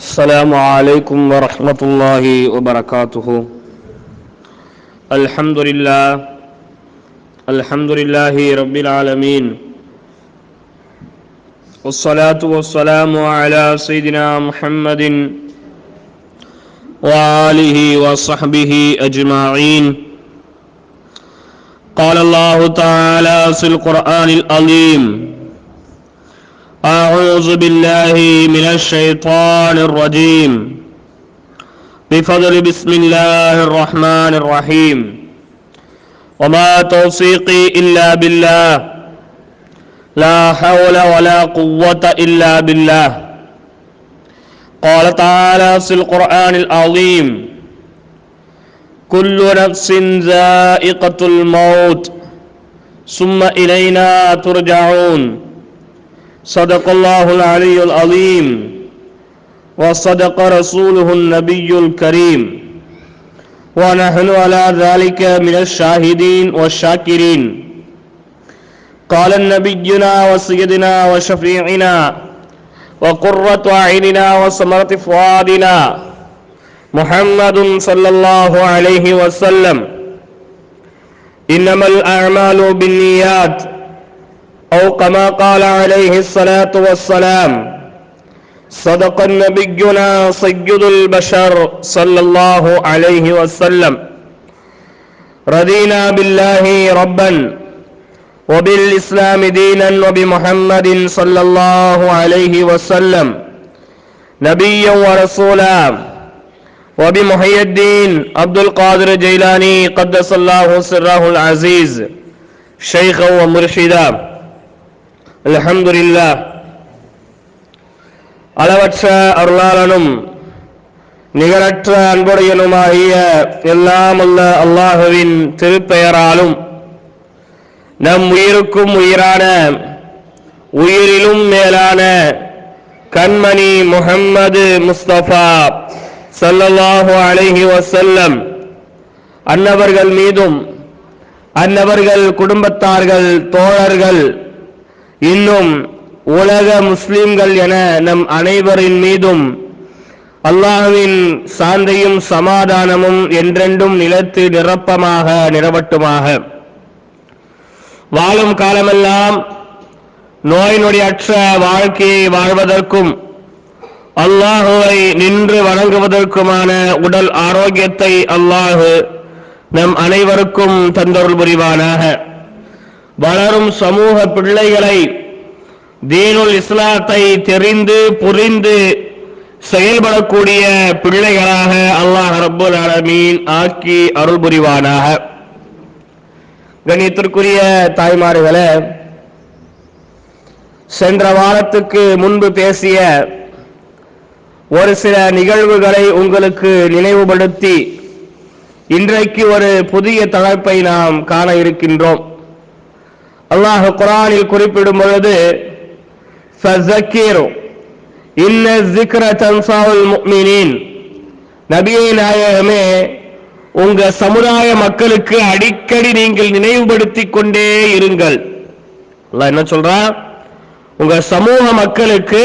السلام عليكم ورحمة الله وبركاته. الحمد لله الحمد لله رب العالمين. والصلاة والسلام على سيدنا محمد وآله وصحبه أجمعين. قال الله تعالى في القرآن العظيم أعوذ بالله من الشيطان الرجيم. بفضل بسم الله الرحمن الرحيم. وما توفيقي إلا بالله. لا حول ولا قوة إلا بالله. قال تعالى في القرآن العظيم كل نفس ذائقة الموت ثم إلينا ترجعون. صدق الله العلي العظيم وصدق رسوله النبي الكريم. ونحن على ذلك من الشاهدين والشاكرين. قال نبينا وسيدنا وشفيعنا وقرة أعيننا وثمرة فؤادنا محمد صلى الله عليه وسلم. إنما الأعمال بالنيات أو كما قال عليه الصلاة والسلام صدق نبينا سيد البشر صلى الله عليه وسلم. رضينا بالله ربا وبالإسلام دينا وبمحمد صلى الله عليه وسلم. نبيا ورسولا. وبمحي الدين عبد القادر جيلاني قدس الله سره العزيز شيخا ومرشدا. அலஹம்துல்லா அளவற்ற அருளாளனும் நிகரற்ற அன்புடையனுமாகிய எல்லாம் அல்ல அல்லாஹுவின் திருப்பெயராலும் நம் உயிருக்கும் உயிரான உயிரிலும் மேலான கண்மணி முகம்மது முஸ்தபா சல்லல்லாஹு அலஹி வசல்லம் அன்னவர்கள் மீதும் அன்னவர்கள் குடும்பத்தார்கள் தோழர்கள் இன்னும் உலக முஸ்லிம்கள் என நம் அனைவரின் மீதும் அல்லாஹுவின் சாந்தையும் சமாதானமும் என்றென்றும் நிலத்து நிரப்பமாக நிறவட்டுமாக. வாழும் காலமெல்லாம் நோய் நொடியற்ற வாழ்க்கையை வாழ்வதற்கும் அல்லாஹுவை நின்று வணங்குவதற்குமான உடல் ஆரோக்கியத்தை அல்லாஹு நம் அனைவருக்கும் தந்தொருள் புரிவானாக. வளரும் சமூக பிள்ளைகளை தீனுல் இஸ்லாத்தை தெரிந்து புரிந்து செயல்படக்கூடிய பிள்ளைகளாக அல்லாஹ் ரபுல் அலமீன் ஆக்கி அருள் புரிவானாக கணியத்திற்குரிய தாய்மார்களே சென்ற வாரத்துக்கு முன்பு பேசிய ஒரு சில நிகழ்வுகளை உங்களுக்கு நினைவுபடுத்தி இன்றைக்கு ஒரு புதிய தலைப்பை நாம் காண இருக்கின்றோம். அல்லாஹ் குரானில் குறிப்பிடும் பொழுது நபியை நாயகமே உங்க சமுதாய மக்களுக்கு அடிக்கடி நீங்கள் நினைவுபடுத்தி கொண்டே இருங்கள். என்ன சொல்றா? உங்க சமூக மக்களுக்கு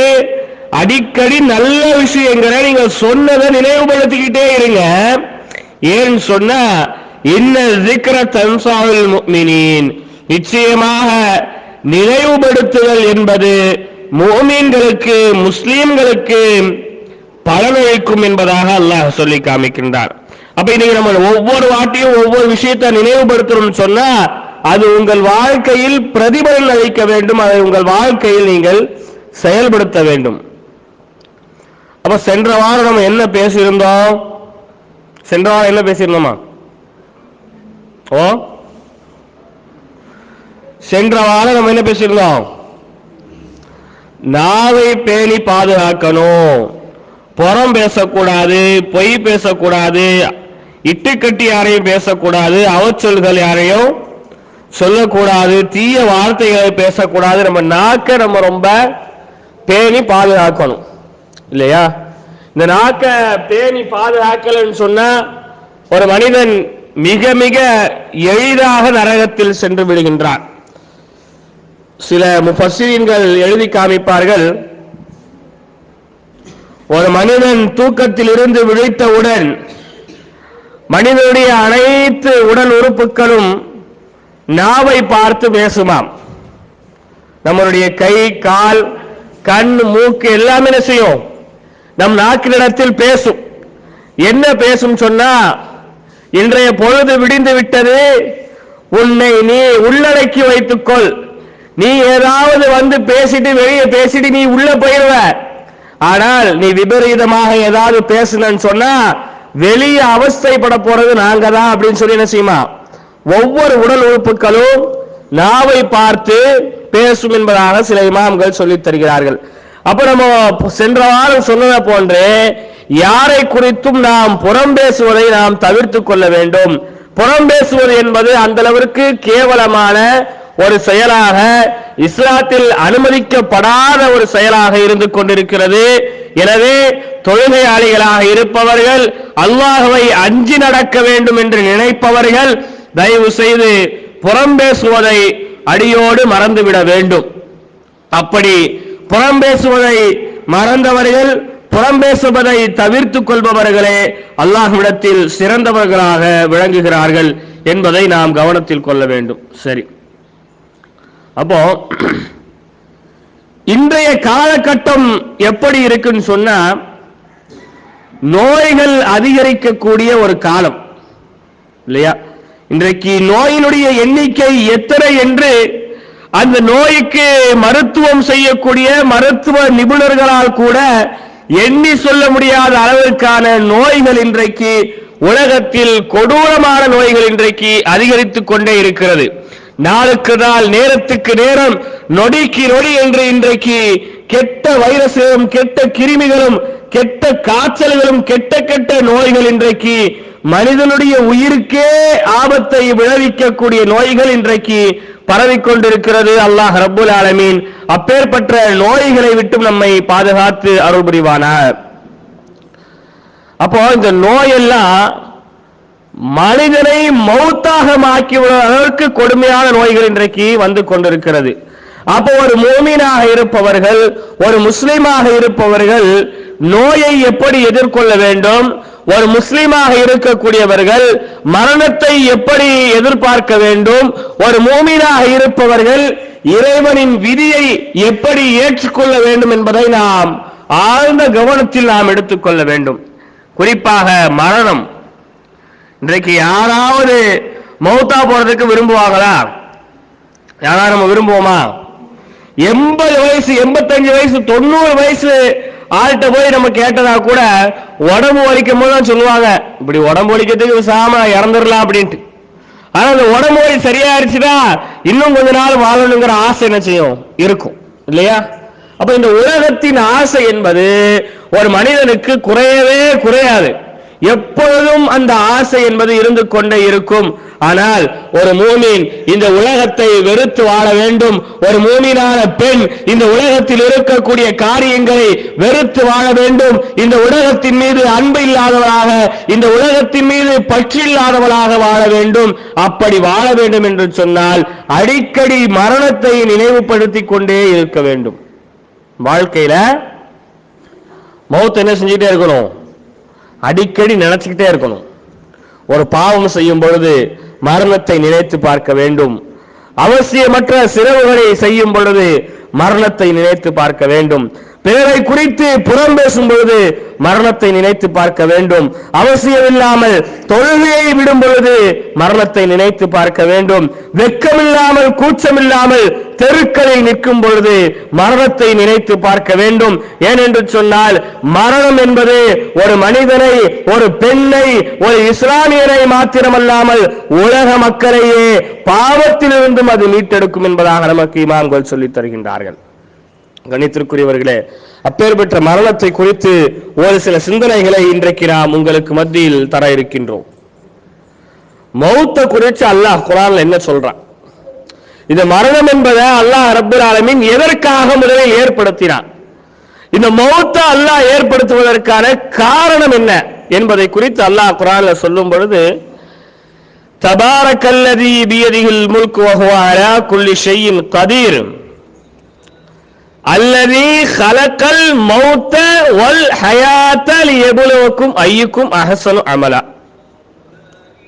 அடிக்கடி நல்ல விஷயங்களை நீங்க சொன்னதை நினைவுபடுத்திக்கிட்டே இருங்க. ஏன்னு சொன்னா என்ன திக்ர தன்சாவில் மீனின் நிச்சயமாக நினைவுபடுத்துதல் என்பது மோமீன்களுக்கு முஸ்லீம்களுக்கு பலனளிக்கும் என்பதாக அல்லாஹ் சொல்லி காமிக்கின்றார். அப்ப இன்னைக்கு நம்ம ஒவ்வொரு வாட்டியும் ஒவ்வொரு விஷயத்தை நினைவுபடுத்தணும்னு சொன்னா அது உங்கள் வாழ்க்கையில் பிரதிபலன் அளிக்க வேண்டும் அதை உங்கள் வாழ்க்கையில் நீங்கள் செயல்படுத்த வேண்டும். அப்ப சென்ற வாரம் நம்ம என்ன பேசியிருந்தோம்? சென்ற வாரம் என்ன பேசியிருந்தோமா? ஓ? சென்ற வாரம் நம்ம என்ன பேசியிருந்தோம்? நாவை பேணி பாதுகாக்கணும். புறம் பேசக்கூடாது பொய் பேசக்கூடாது இட்டுக்கட்டி யாரையும் பேசக்கூடாது அவச்சொல்கள் யாரையும் சொல்லக்கூடாது தீய வார்த்தைகளை பேசக்கூடாது. நம்ம நாக்கை நம்ம ரொம்ப பேணி பாதுகாக்கணும். இல்லையா? இந்த நாக்கை பேணி பாதுகாக்கலன்னு சொன்னா ஒரு மனிதன் மிக மிக எளிதாக நரகத்தில் சென்று விடுகின்றான். சில முஃபஸ்ஸிரீன்கள் எழுதி காமிப்பார்கள். ஒரு மனிதன் தூக்கத்தில் இருந்து விழித்தவுடன் மனிதனுடைய அனைத்து உடல் உறுப்புகளும் நாவை பார்த்து பேசுமாம். நம்மளுடைய கை கால் கண் மூக்கு எல்லாமே என்ன செய்யும்? நம் நாக்கினிடத்தில் பேசும். என்ன பேசும் சொன்னா இன்றைய பொழுது விடிந்து விட்டது உன்னை நீ உள்ளடக்கி வைத்துக்கொள். நீ ஏதாவது வந்து பேசிட்டு வெளியே பேசிட்டு நீ உள்ள போயிருவ. ஆனால் நீ விபரீதமாக ஏதாவது பேசணும்னு சொன்னா வெளியே அவஸ்தைப்பட போறது நாங்க தான் அப்படின்னு சொல்லி என்ன செய்யுமா? ஒவ்வொரு உடல் உறுப்புகளும் நாவை பார்த்து பேசும் என்பதாக சில இமாம்கள் சொல்லித் தருகிறார்கள். அப்ப நம்ம சென்ற வாரம் சொன்னதை போன்று யாரை குறித்தும் நாம் புறம் பேசுவதை நாம் தவிர்த்துக் கொள்ள வேண்டும். புறம் பேசுவது என்பது அந்த அளவிற்கு கேவலமான ஒரு செயலாக இஸ்லாத்தில் அனுமதிக்கப்படாத ஒரு செயலாக இருந்து கொண்டிருக்கிறது. எனவே தொழுகையாளிகளாக இருப்பவர்கள் அல்லாஹுவை அஞ்சி நடக்க வேண்டும் என்று நினைப்பவர்கள் தயவு செய்து புறம் பேசுவதை அடியோடு மறந்துவிட வேண்டும். அப்படி புறம் பேசுவதை மறந்தவர்கள் புறம் பேசுவதை தவிர்த்துக் கொள்பவர்களே அல்லாஹ்விடத்தில் சிறந்தவர்களாக விளங்குகிறார்கள் என்பதை நாம் கவனத்தில் கொள்ள வேண்டும். சரி. அப்போ இன்றைய காலகட்டம் எப்படி இருக்குன்னு சொன்னா நோய்கள் அதிகரிக்கக்கூடிய ஒரு காலம் இல்லையா? இன்றைக்கு நோயினுடைய எண்ணிக்கை எத்தனை என்று அந்த நோய்க்கு மருத்துவம் செய்யக்கூடிய மருத்துவ நிபுணர்களால் கூட எண்ணி சொல்ல முடியாத அளவிற்கான நோய்கள் இன்றைக்கு உலகத்தில் கொடூரமான நோய்கள் இன்றைக்கு அதிகரித்துக் கொண்டே இருக்கிறது. நாளுக்கு நாள் நேரத்துக்கு நேரம் நொடிக்கு நொடி என்று இன்றைக்கு கெட்ட வைரஸ்களும் கெட்ட கிருமிகளும் கெட்ட காய்ச்சல்களும் கெட்ட கெட்ட நோய்கள் இன்றைக்கு மனிதனுடைய உயிருக்கே ஆபத்தை விளைவிக்கக்கூடிய நோய்கள் இன்றைக்கு பரவிக்கொண்டிருக்கிறது. அல்லாஹ் ரபுல் ஆலமீன் அப்பேற்பட்ட நோய்களை விட்டும் நம்மை பாதுகாத்து அருள் புரிவானார் அப்போ இந்த நோயெல்லாம் மனிதனை மௌத்தாக மாக்கிவிடுவதற்கு அளவுக்கு கொடுமையான நோய்கள் இன்றைக்கு வந்து கொண்டிருக்கிறது. அப்போ ஒரு மூமீனாக இருப்பவர்கள் ஒரு முஸ்லீமாக இருப்பவர்கள் நோயை எப்படி எதிர்கொள்ள வேண்டும்? ஒரு முஸ்லீமாக இருக்கக்கூடியவர்கள் மரணத்தை எப்படி எதிர்பார்க்க வேண்டும்? ஒரு மூமீனாக இருப்பவர்கள் இறைவனின் விதியை எப்படி ஏற்றுக்கொள்ள வேண்டும் என்பதை நாம் ஆழ்ந்த கவனத்தில் நாம் எடுத்துக்கொள்ள வேண்டும். குறிப்பாக மரணம். இன்றைக்கு யாராவது மௌத்தா போறதுக்கு விரும்புவாங்களா? யாராவது நம்ம விரும்புவோமா? எண்பது வயசு எண்பத்தஞ்சு வயசு தொண்ணூறு வயசு ஆள்கிட்ட போய் நம்ம கேட்டதா கூட உடம்பு வலிக்கும் போது தான் சொல்லுவாங்க. இப்படி உடம்பு வலிக்கிறதுக்கு சாம இறந்துடலாம் அப்படின்ட்டு. ஆனா அந்த உடம்பு வலி சரியாயிருச்சுதா இன்னும் கொஞ்ச நாள் வாழணுங்கிற ஆசை என்ன செய்யும்? இருக்கும். இல்லையா? அப்ப இந்த உலகத்தின் ஆசை என்பது ஒரு மனிதனுக்கு குறையவே குறையாது. எப்பொழுதும் அந்த ஆசை என்பது இருந்து கொண்டே இருக்கும். ஆனால் ஒரு மூமின் இந்த உலகத்தை வெறுத்து வாழ வேண்டும். ஒரு மூமினான பெண் இந்த உலகத்தில் இருக்கக்கூடிய காரியங்களை வெறுத்து வாழ வேண்டும். இந்த உலகத்தின் மீது அன்பு இல்லாதவளாக இந்த உலகத்தின் மீது பற்று இல்லாதவளாக வாழ வேண்டும். அப்படி வாழ வேண்டும் என்று சொன்னால் அடிக்கடி மரணத்தை நினைவுபடுத்திக் கொண்டே இருக்க வேண்டும். வாழ்க்கையில மௌத் என்ன செஞ்சுட்டே இருக்கணும்? அடிக்கடி நினைச்சுக்கிட்டே இருக்கணும். ஒரு பாவம் செய்யும் பொழுது மரணத்தை நினைத்து பார்க்க வேண்டும். அவசியமற்ற சிறவுகளை செய்யும் பொழுது மரணத்தை நினைத்து பார்க்க வேண்டும். பிறரை குறித்து புறம் பேசும் பொழுது மரணத்தை நினைத்து பார்க்க வேண்டும். அவசியமில்லாமல் தொழுகையை விடும் பொழுது மரணத்தை நினைத்து பார்க்க வேண்டும். வெட்கமில்லாமல் கூச்சமில்லாமல் தெருக்களில் நிற்கும் பொழுது மரணத்தை நினைத்து பார்க்க வேண்டும். ஏனென்று சொன்னால் மரணம் என்பது ஒரு மனிதனை ஒரு பெண்ணை ஒரு இஸ்லாமியரை மாத்திரமல்லாமல் உலக மக்களையே பாவத்திலிருந்தும் அது மீட்டெடுக்கும் என்பதாக நமக்கு இமாம்கள் சொல்லித் தருகின்றார்கள். கணித்திற்குரியவர்களே அப்பேற்பட்ட மரணத்தை குறித்து ஒரு சில சிந்தனைகளை இன்றைக்கு நாம் உங்களுக்கு மத்தியில் தர இருக்கின்றோம். மௌத்த குறித்து அல்லாஹ் குரான்ல என்ன சொல்றான்? இந்த மரணம் என்பதை அல்லாஹ் ரப்பல் ஆலமின் எதற்காக முதலில் ஏற்படுத்தினான்? இந்த மௌத்த அல்லாஹ் ஏற்படுத்துவதற்கான காரணம் என்ன என்பதை குறித்து அல்லாஹ் குரான்ல சொல்லும் பொழுது தபாரக்கல்லதி பியதிகள் முல்கு வகுவாரா குள்ளி குல்லி ஷையின் கதீர் அல்லதி ஹலக்கல் மௌத்த வல் ஹயாத்தல் எபுலவுக்கும் ஐயுக்கும் அஹசனு அமலா.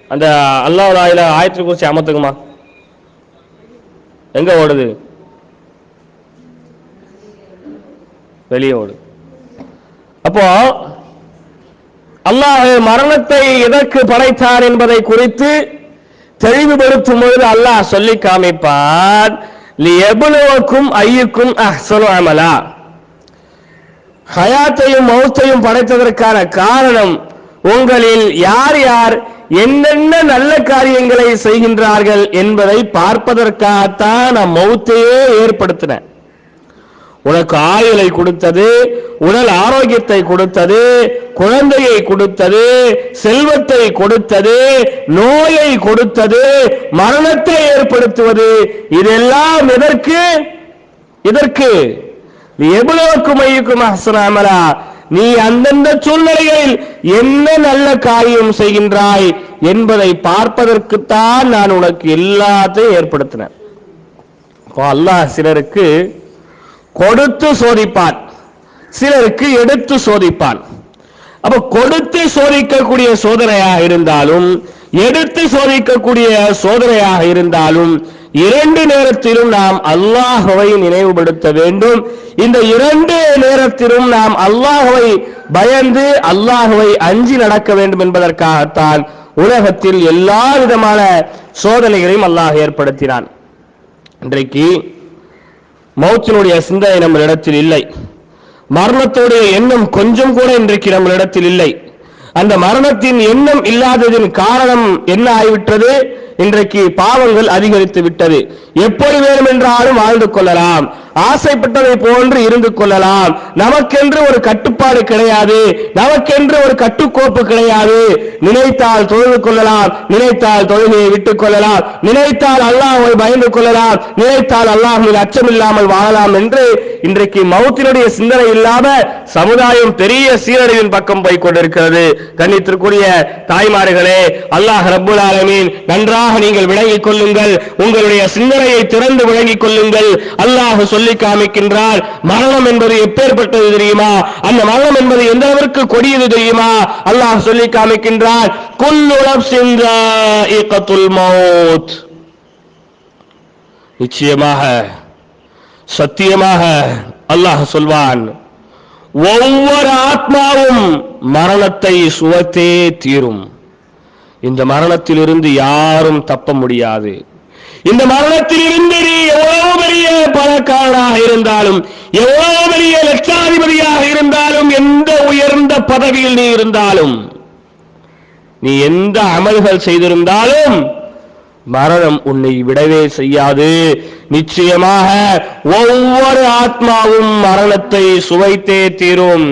அந்த அல்லாஹ் ஆயில ஆயத்து குறிச்சு அமத்துக்குமா எங்க ஓடுது? வெளியே ஓடுது அப்போ அல்லாஹ் மரணத்தை எதற்கு படைத்தார் என்பதை குறித்து தெளிவுபடுத்தும் பொழுது அல்லாஹ் சொல்லி காமிப்பார் லியபுலுவக்கும் ஐயுக்கும் அஹ்சனு அமலா. ஹயாத்தையும் மௌத்தையும் படைத்ததற்கான காரணம் உங்களில் யார் யார் என்னென்ன நல்ல காரியங்களை செய்கின்றார்கள் என்பதை பார்ப்பதற்காகத்தான் நான் மௌத்தையே ஏற்படுத்தினேன் உனக்கு ஆயுளை கொடுத்தது உடல் ஆரோக்கியத்தை கொடுத்தது குழந்தையை கொடுத்தது செல்வத்தை கொடுத்தது நோயை கொடுத்தது மரணத்தை ஏற்படுத்துவது இதெல்லாம் எதற்கு? இதற்கு எவ்வளவுக்கு மையுக்கும் அசனாமலா நீ அந்தந்த சூழ்நிலைகளில் என்ன நல்ல காரியம் செய்கின்றாய் என்பதை பார்ப்பதற்குத்தான் நான் உனக்கு எல்லாத்தையும் ஏற்படுத்தினேன். அல்லாஹ் சிலருக்கு கொடுத்து சோதிப்பான். சிலருக்கு எடுத்து சோதிப்பான். அப்ப கொடுத்து சோதிக்கக்கூடிய சோதனையாக இருந்தாலும் எடுத்து சோதிக்கக்கூடிய சோதனையாக இருந்தாலும் இரண்டு நேரத்திலும் நாம் அல்லாஹுவை நினைவுபடுத்த வேண்டும். இந்த இரண்டு நேரத்திலும் நாம் அல்லாஹுவை பயந்து அல்லாஹுவை அஞ்சி நடக்க வேண்டும் என்பதற்காகத்தான் உலகத்தில் எல்லா விதமான சோதனைகளையும் அல்லாஹ் ஏற்படுத்தினான். இன்றைக்கு மௌத்தினுடைய சிந்தனை நம்மளிடத்தில் இல்லை. மரணத்துடைய எண்ணம் கொஞ்சம் கூட இன்றைக்கு நம்மளிடத்தில் இல்லை. அந்த மரணத்தின் எண்ணம் இல்லாததின் காரணம் என்ன ஆகிவிட்டது? இன்றைக்கு பாவங்கள் அதிகரித்து விட்டது எப்படி வேண்டுமென்றாலும் வாழ்ந்து கொள்ளலாம். ஆசைப்பட்டதை போன்று இருந்து கொள்ளலாம். நமக்கென்று ஒரு கட்டுப்பாடு கிடையாது. நமக்கென்று ஒரு கட்டுக்கோப்பு கிடையாது. நினைத்தால் தொழுது கொள்ளலாம். நினைத்தால் தொழுகையை விட்டுக் கொள்ளலாம். நினைத்தால் அல்லாஹ்வை பயந்து கொள்ளலாம். நினைத்தால் அல்லாஹ்வின் அச்சமில்லாமல் வாழலாம் என்று இன்றைக்கு மௌத்தினுடைய சிந்தனை இல்லாம சமுதாயம் பெரிய சீரழிவின் பக்கம் போய் கொண்டிருக்கிறது. கண்ணித்திற்குரிய தாய்மார்களே அல்லாஹ் ரபுல் ஆலமீன் நன்றாக நீங்கள் விளங்கிக் கொள்ளுங்கள். உங்களுடைய சிந்தனையை திறந்து விளங்கிக் கொள்ளுங்கள். அல்லாஹ் சொல்லி சொல்லி காமிக்கின்றார். மரணம் என்பது எப்பேற்பட்டது தெரியுமா? அந்த மரணம் என்பது எந்த அளவிற்கு கொடியது தெரியுமா? அல்லாஹ் சொல்லி காமிக்கின்றார். குல்லுளப் சென்ற மௌத். நிச்சயமாக சத்தியமாக அல்லாஹ் சொல்வான் ஒவ்வொரு ஆத்மாவும் மரணத்தை சுவத்தே தீரும். இந்த மரணத்திலிருந்து யாரும் தப்ப முடியாது. இந்த மரணத்திலிருந்து நீ எவ்வளவு பெரிய பணக்காரனாக இருந்தாலும் எவ்வளவு பெரிய லட்சாதிபதியாக இருந்தாலும் எந்த உயர்ந்த பதவியில் நீ இருந்தாலும் நீ எந்த அமல்கள் செய்திருந்தாலும் மரணம் உன்னை விடவே செய்யாது. நிச்சயமாக ஒவ்வொரு ஆத்மாவும் மரணத்தை சுவைத்தே தீரும்.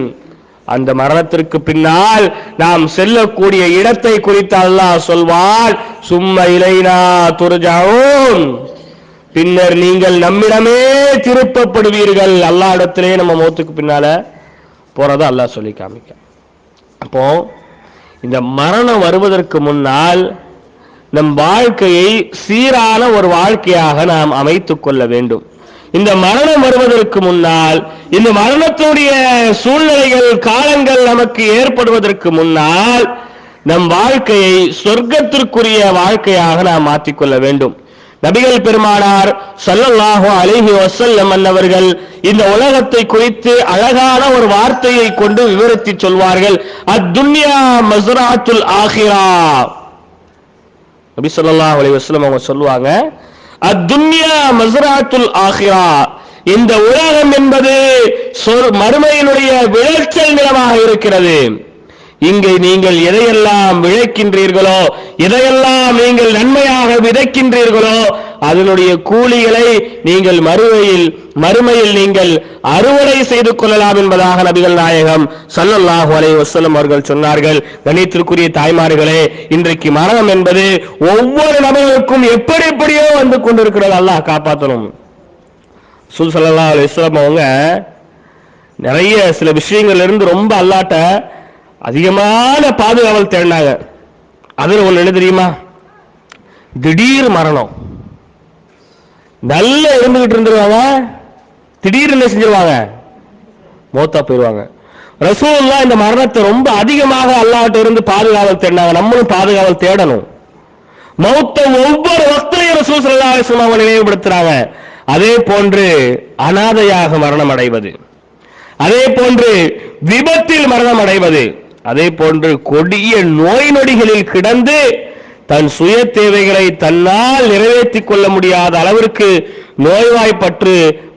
அந்த மரணத்திற்கு பின்னால் நாம் செல்லக்கூடிய இடத்தை குறித்து அல்லாஹ் சொல்வான் சும்ம இலைனா துர்ஜாவும் பின்னர் நீங்கள் நம்மிடமே திருப்பப்படுவீர்கள். அல்லா இடத்திலே நம்ம மௌத்துக்கு பின்னால போறத அல்லாஹ் சொல்லி காமிக்க. அப்போ இந்த மரணம் வருவதற்கு முன்னால் நம் வாழ்க்கையை சீரான ஒரு வாழ்க்கையாக நாம் அமைத்துக் கொள்ள வேண்டும். இந்த மரணம் வருவதற்கு முன்னால் இந்த மரணத்துடைய சூழ்நிலைகள் காலங்கள் நமக்கு ஏற்படுவதற்கு முன்னால் நம் வாழ்க்கையை சொர்க்கத்திற்குரிய வாழ்க்கையாக நாம் மாற்றிக்கொள்ள வேண்டும். நபிகள் பெருமானார் சொல்லல்லாஹோ அலைஹி வசல்லம் அன்னவர்கள் இந்த உலகத்தை குறித்து அழகான ஒரு வார்த்தையை கொண்டு விவரித்து சொல்வார்கள். அத்துன்யா மசுராத்துல் ஆஹிரா. நபி சொல்லலாம் அலைஹி வஸல்லம் அவங்க சொல்லுவாங்க அத்துன்யா மசராத்துல் ஆஹிரா. இந்த உலகம் என்பது சொர்- மறுமையினுடைய விளைச்சல் நிலமாக இருக்கிறது. இங்கே நீங்கள் எதையெல்லாம் விளைக்கின்றீர்களோ எதையெல்லாம் நீங்கள் நன்மையாக விதைக்கின்றீர்களோ அதனுடைய கூலிகளை நீங்கள் மறுமையில் மறுமையில் நீங்கள் அறுவடை செய்து கொள்ளலாம் என்பதாக நபிகள் நாயகம் ஸல்லல்லாஹு அலை வசலம் அவர்கள் சொன்னார்கள். கணித்திற்குரிய தாய்மார்களே இன்றைக்கு மரணம் என்பது ஒவ்வொரு நபர்களுக்கும் எப்படி எப்படியோ வந்து கொண்டிருக்கிறது. அல்லாஹ் காப்பாற்றணும் சுல் ஸல்லல்லாஹு அலைஹி அவங்க நிறைய சில விஷயங்கள்ல இருந்து ரொம்ப அல்லாட்ட அதிகமான பாதுகாவல் தேடினாங்க. அதுல ஒண்ணு என்ன தெரியுமா? திடீர் மரணம். நல்ல இருந்துகிட்டு இருந்துருவாங்க. திடீர்னு என்ன செஞ்சிருவாங்க? மௌத்தா போயிடுவாங்க ரசூல்லா இந்த மரணத்தை ரொம்ப அதிகமாக அல்லாட்ட இருந்து பாதுகாவல் தேடினாங்க. நம்மளும் பாதுகாவல் தேடணும். மௌத்த ஒவ்வொரு வக்திலையும் ரசூல் சல்லா அலைஹி அவங்க நினைவுபடுத்துறாங்க. அதே போன்று அனாதையாக மரணம் அடைவது. அதே போன்று விபத்தில் மரணம் அடைவது. அதே போன்று கொடிய நோய் நொடிகளில் கிடந்து தன் சுய தேவைகளை தன்னால் நிறைவேற்றிக் கொள்ள முடியாத அளவிற்கு நோய்வாய்ப்பற்று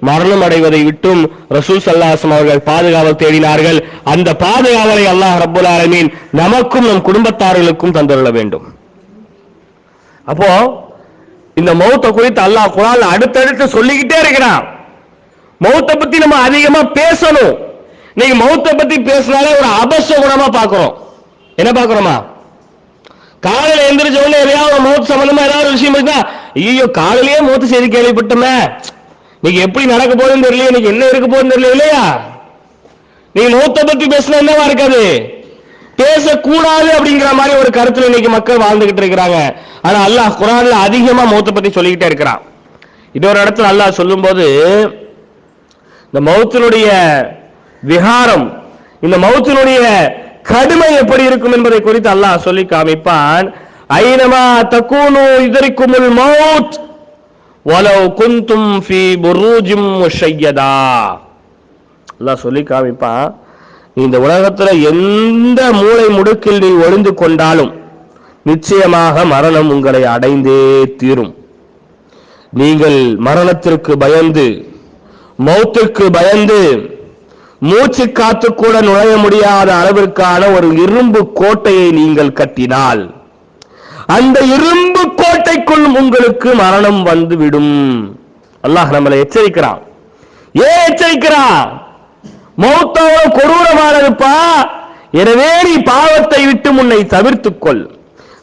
மரணம் அடைவதை விட்டும் ரசூல் சல்லாசம் அவர்கள் பாதுகாவல் தேடினார்கள். அந்த பாதுகாவலை அல்லாஹ் ரபுல் ஆலமீன் நமக்கும் நம் குடும்பத்தார்களுக்கும் தந்துள்ள வேண்டும். அப்போ இந்த மௌத்தை குறித்து அல்லாஹ் குரான்ல அடுத்தடுத்து சொல்லிக்கிட்டே இருக்கிறான். மௌத்தை பத்தி நம்ம அதிகமா பேசணும். நீங்க மௌத்தை பத்தி பேசினாலே ஒரு அபச குணமா பாக்குறோம் என்ன பாக்குறோமா காலையில எந்திரிச்ச உடனே எதையாவது ஒரு சம்பந்தமா ஏதாவது விஷயம் இருந்தா ஐயோ காலையிலேயே மூத்து செய்தி கேள்விப்பட்டோமே நீங்க எப்படி நடக்க போகுதுன்னு தெரியல இன்னைக்கு என்ன இருக்க போகுதுன்னு தெரியல இல்லையா? நீங்க மூத்த பத்தி பேசினா என்னவா இருக்காது? பேசக்கூடாது அப்படிங்கிற மாதிரி ஒரு கருத்துல இன்னைக்கு மக்கள் வாழ்ந்துகிட்டு இருக்கிறாங்க. ஆனா அல்லாஹ் குரான்ல அதிகமா மௌத்தை பத்தி சொல்லிக்கிட்டே இருக்கிறான். இன்னொரு இடத்துல அல்லாஹ் சொல்லும்போது இந்த மௌத்தினுடைய விகாரம் இந்த மௌத்தினுடைய கடுமை எப்படி இருக்கும் என்பதை குறித்து அல்லாஹ் சொல்லி காமிப்பான். ஐனமா தக்கூனு இதரிக்குமுல் மௌத். வலவ் குந்தும் ஃபி புரூஜிம் முஷையதா. அல்லாஹ் சொல்லி காமிப்பான். இந்த உலகத்துல எந்த மூளை முடுக்கில் நீ ஒளிந்து கொண்டாலும் நிச்சயமாக மரணம் உங்களை அடைந்தே தீரும். நீங்கள் மரணத்திற்கு பயந்து மௌத்திற்கு பயந்து மூச்சு காத்து கூட நுழைய முடியாத அளவிற்கான ஒரு இரும்பு கோட்டையை நீங்கள் கட்டினால் அந்த இரும்பு கோட்டைக்குள் உங்களுக்கு மரணம் வந்துவிடும். அல்லாஹ் நம்மளை எச்சரிக்கிறான். ஏன் எச்சரிக்கிறான்? மௌத்தாவோ கொடூரமானதுப்பா எனவே நீ பாவத்தை விட்டு முன்னை தவிர்த்துக்கொள்.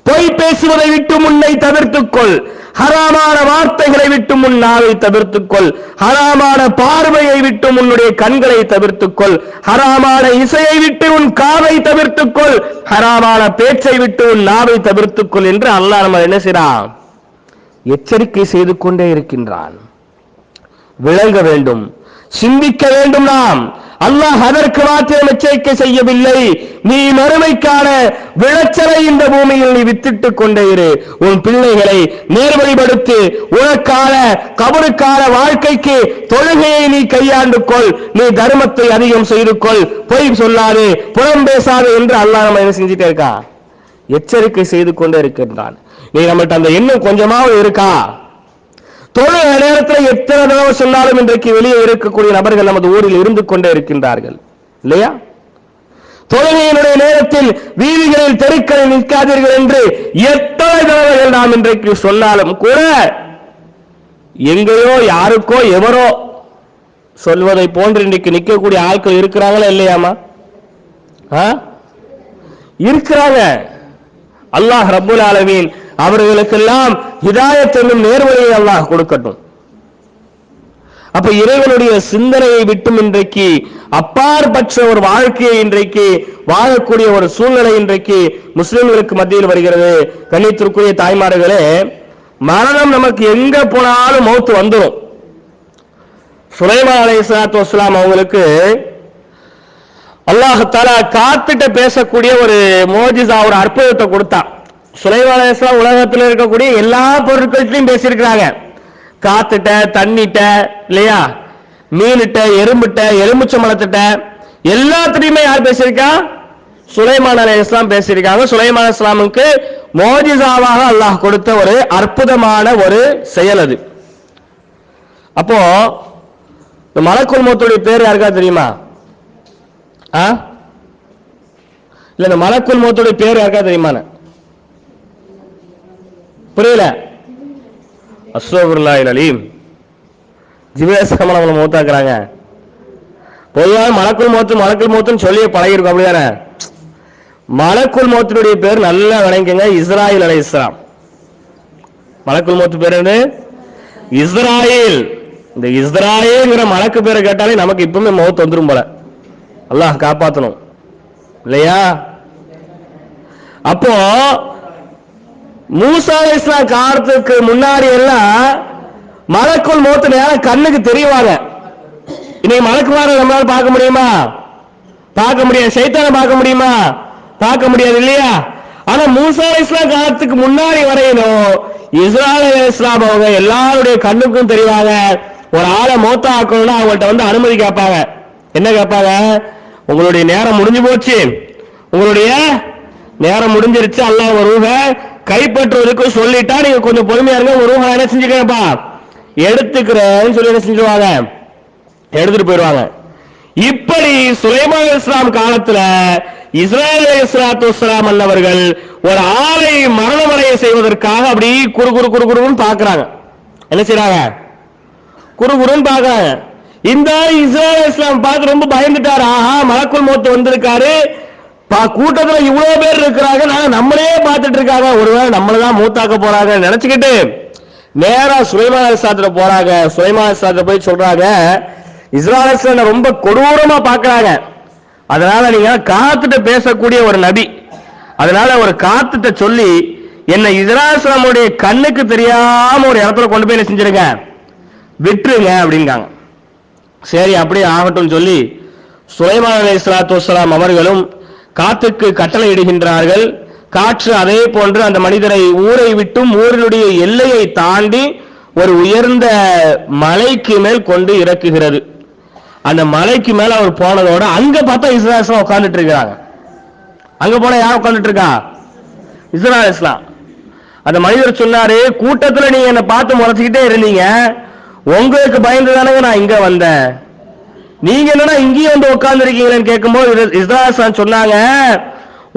பொய் பேசுவதை விட்டு முன்னை தவிர்த்துக்கொள். ஹராமான வார்த்தைகளை விட்டு முன் நாவை தவிர்த்துக்கொள். ஹராமான பார்வையை விட்டு உன்னுடைய கண்களை தவிர்த்துக்கொள். ஹராமான இசையை விட்டு உன் காவை தவிர்த்துக்கொள். ஹராமான பேச்சை விட்டு உன் நாவை தவிர்த்துக்கொள் என்று அல்லாஹ் நம்ம என்ன செய்றான் எச்சரிக்கை செய்து கொண்டே இருக்கின்றான். விளங்க வேண்டும். சிந்திக்க வேண்டும் நாம். அல்லாஹ் அதற்கு மாத்திரம் எச்சரிக்கை செய்யவில்லை. நீ மறுமைக்கான விளைச்சலை இந்த பூமியில் நீ வித்திட்டு கொண்டே இரு. உன் பிள்ளைகளை நேர்வழிபடுத்து உனக்கான கபருக்கான வாழ்க்கைக்கு தொழுகையை நீ கையாண்டு கொள். நீ தர்மத்தை அதிகம் செய்து கொள். பொய் சொல்லாது புறம் பேசாது என்று அல்லாஹ் நம்ம என்ன செஞ்சுட்டே இருக்கா? எச்சரிக்கை செய்து கொண்டே இருக்கின்றான். நீ நம்மகிட்ட அந்த எண்ணம் கொஞ்சமாவது இருக்கா? தொழுக நேரத்தில் எத்தனை தடவை சொன்னாலும் இன்றைக்கு வெளியே இருக்கக்கூடிய நபர்கள் நமது ஊரில் இருந்து கொண்டே இருக்கின்றார்கள். இல்லையா? தொழுகையினுடைய நேரத்தில் வீதிகளில் தெருக்களில் நிற்காதீர்கள் என்று எத்தனை தடவைகள் நாம் இன்றைக்கு சொன்னாலும் கூட எங்கேயோ யாருக்கோ எவரோ சொல்வதை போன்று இன்றைக்கு நிற்கக்கூடிய ஆட்கள் இருக்கிறாங்களா இல்லையாமா? ஆ? இருக்கிறாங்க. அல்லாஹ் ரபுல் ஆலமீன் அவர்களுக்கெல்லாம் ஹிதாயத் என்னும் நேர்வழியை அல்லாஹ் கொடுக்கட்டும். அப்ப இறைவனுடைய சிந்தனையை விட்டும் இன்றைக்கு அப்பாற்பற்ற ஒரு வாழ்க்கையை இன்றைக்கு வாழக்கூடிய ஒரு சூழ்நிலை இன்றைக்கு முஸ்லிம்களுக்கு மத்தியில் வருகிறது. கண்ணியத்திற்குரிய தாய்மார்களே மரணம் நமக்கு எங்க போனாலும் மௌத்து வந்துடும் சுலைமா அலை சலாத்து வஸ்லாம் அவங்களுக்கு அல்லாஹால தஆலா காத்துட்ட பேசக்கூடிய ஒரு மோஜிசா ஒரு அற்புதத்தை கொடுத்தான். சுலைமான் உலகத்தில் இருக்கக்கூடிய எல்லா பொருட்கள்ட்டையும் பேசியிருக்கிறாங்க. காத்துட்ட தண்ணிட்ட இல்லையா? மீனிட்ட எறும்புட்ட எலும்புச்சம்பளத்திட்ட எல்லாத்திலையுமே யார் பேசியிருக்கா? சுலைமான் அலை இஸ்லாம் பேசியிருக்காங்க. சுலைமான் இஸ்லாமுக்கு மோஜிசாவாக அல்லாஹ் கொடுத்த ஒரு அற்புதமான ஒரு செயல் அது. அப்போ இந்த மலக்குள்முத்துடைய பேர் யாருக்கா தெரியுமா? ஆ? இல்ல இந்த மலக்குல்மத்துடைய பேர் யாருக்கா தெரியுமான்னு? புரியல. அஸ்வபுல்லாஹில் அலீம். ஜிபேசம் நம்மளை மூத்தாக்குறாங்க. பொதுவாக மலக்குள் மோத்து மலக்குள் மோத்துன்னு சொல்லி பழகிருக்கும் அப்படிதானே? மலக்குள் மோத்தினுடைய பேர் நல்லா விளங்குங்க இஸ்ராயில் அலை இஸ்லாம். மலக்குள் மோத்து பேர் என்ன இஸ்ராயில். இந்த இஸ்ராயேங்கிற மலக்கு பேரை கேட்டாலே நமக்கு இப்பவுமே மௌத் வந்துடும் போல. அல்லாஹ் காப்பாத்தணும். இல்லையா? அப்போ மூசா இஸ்லாம் காலத்துக்கு முன்னாடி எல்லாம் மலக்குள் மூத்த நேரம் கண்ணுக்கு தெரியவாங்க. இன்னைக்கு மலக்குமாரை நம்மளால பார்க்க முடியுமா? பார்க்க முடியாது. சைத்தான பார்க்க முடியுமா? பார்க்க முடியாது இல்லையா? ஆனா மூசா இஸ்லாம் காலத்துக்கு முன்னாடி வரையிலும் இஸ்ராயல் இஸ்லாம் அவங்க எல்லாருடைய கண்ணுக்கும் தெரிவாங்க. ஒரு ஆளை மூத்த ஆக்கணும்னா அவங்கள்ட்ட வந்து அனுமதி கேட்பாங்க. என்ன கேட்பாங்க? உங்களுடைய நேரம் முடிஞ்சு போச்சு. உங்களுடைய நேரம் முடிஞ்சிருச்சு. அல்லாஹ் ஒரு கைப்பற்றுவதற்கு சொல்லிட்டா நீங்க கொஞ்சம் பொறுமையா இருங்க ஒரு என்ன செஞ்சுக்கிறேன்ப்பா. எடுத்துக்கிறேன்னு சொல்லி என்ன செஞ்சிருவாங்க? எடுத்துட்டு போயிடுவாங்க. இப்படி சுலைமான் இஸ்லாம் காலத்துல இஸ்ராயல் இஸ்லாத்து இஸ்லாம் அல்லவர்கள் ஒரு ஆளை மரணமடைய செய்வதற்காக அப்படி குறு குறு குறு குறுன்னு பாக்குறாங்க என்ன செய்யறாங்க குறு குறுன்னு பாக்குறாங்க இந்த இஸ்ராயல் இஸ்லாம் பார்த்து ரொம்ப பயந்துட்டாரு. ஆஹா மலக்குள் மோத்து வந்திருக்காரு. கூட்டத்துல இவ்வளவு பேர் இருக்கிறாங்க நாங்க நம்மளே பார்த்துட்டு இருக்காங்க. ஒருவேளை நம்மளதான் மூத்தாக்க போறாங்க நினைச்சுக்கிட்டு நேரா சுலைமான சாத்திர போறாங்க. சுலைமான சாத்திர போய் சொல்றாங்க இஸ்ராயல் ரொம்ப கொடூரமா பாக்குறாங்க அதனால நீங்க காத்துட்டு பேசக்கூடிய ஒரு நபி. அதனால ஒரு காத்துட்ட சொல்லி என்ன இஸ்ராயல் கண்ணுக்கு தெரியாம ஒரு இடத்துல கொண்டு போய் என்ன செஞ்சிருங்க? விட்டுருங்க அப்படிங்காங்க. சரி அப்படியே ஆகட்டும் சொல்லி சுலைமான் அலை இஸ்லாத்து அவர்களும் காத்துக்கு கட்டளை இடுகின்றார்கள் காற்று அதே போன்று அந்த மனிதரை ஊரை விட்டும் ஊரினுடைய எல்லையை தாண்டி ஒரு உயர்ந்த மலைக்கு மேல் கொண்டு இறக்குகிறது. அந்த மலைக்கு மேல அவர் போனதோட அங்க பார்த்தா இஸ்ராயல் உட்கார்ந்துட்டு இருக்கிறாங்க. அங்க போனா யார் உட்கார்ந்துட்டு இருக்கா? இஸ்ராயல் இஸ்லாம். அந்த மனிதர் சொன்னாரு கூட்டத்துல நீங்க என்ன பார்த்து முறைச்சுக்கிட்டே இருந்தீங்க. உங்களுக்கு பயந்து தானங்க நான் இங்க வந்தேன். நீங்க என்னன்னா இங்கேயும் வந்து உட்கார்ந்து இருக்கீங்களேன்னு கேட்கும்போது இஸ்ராயல் சொன்னாங்க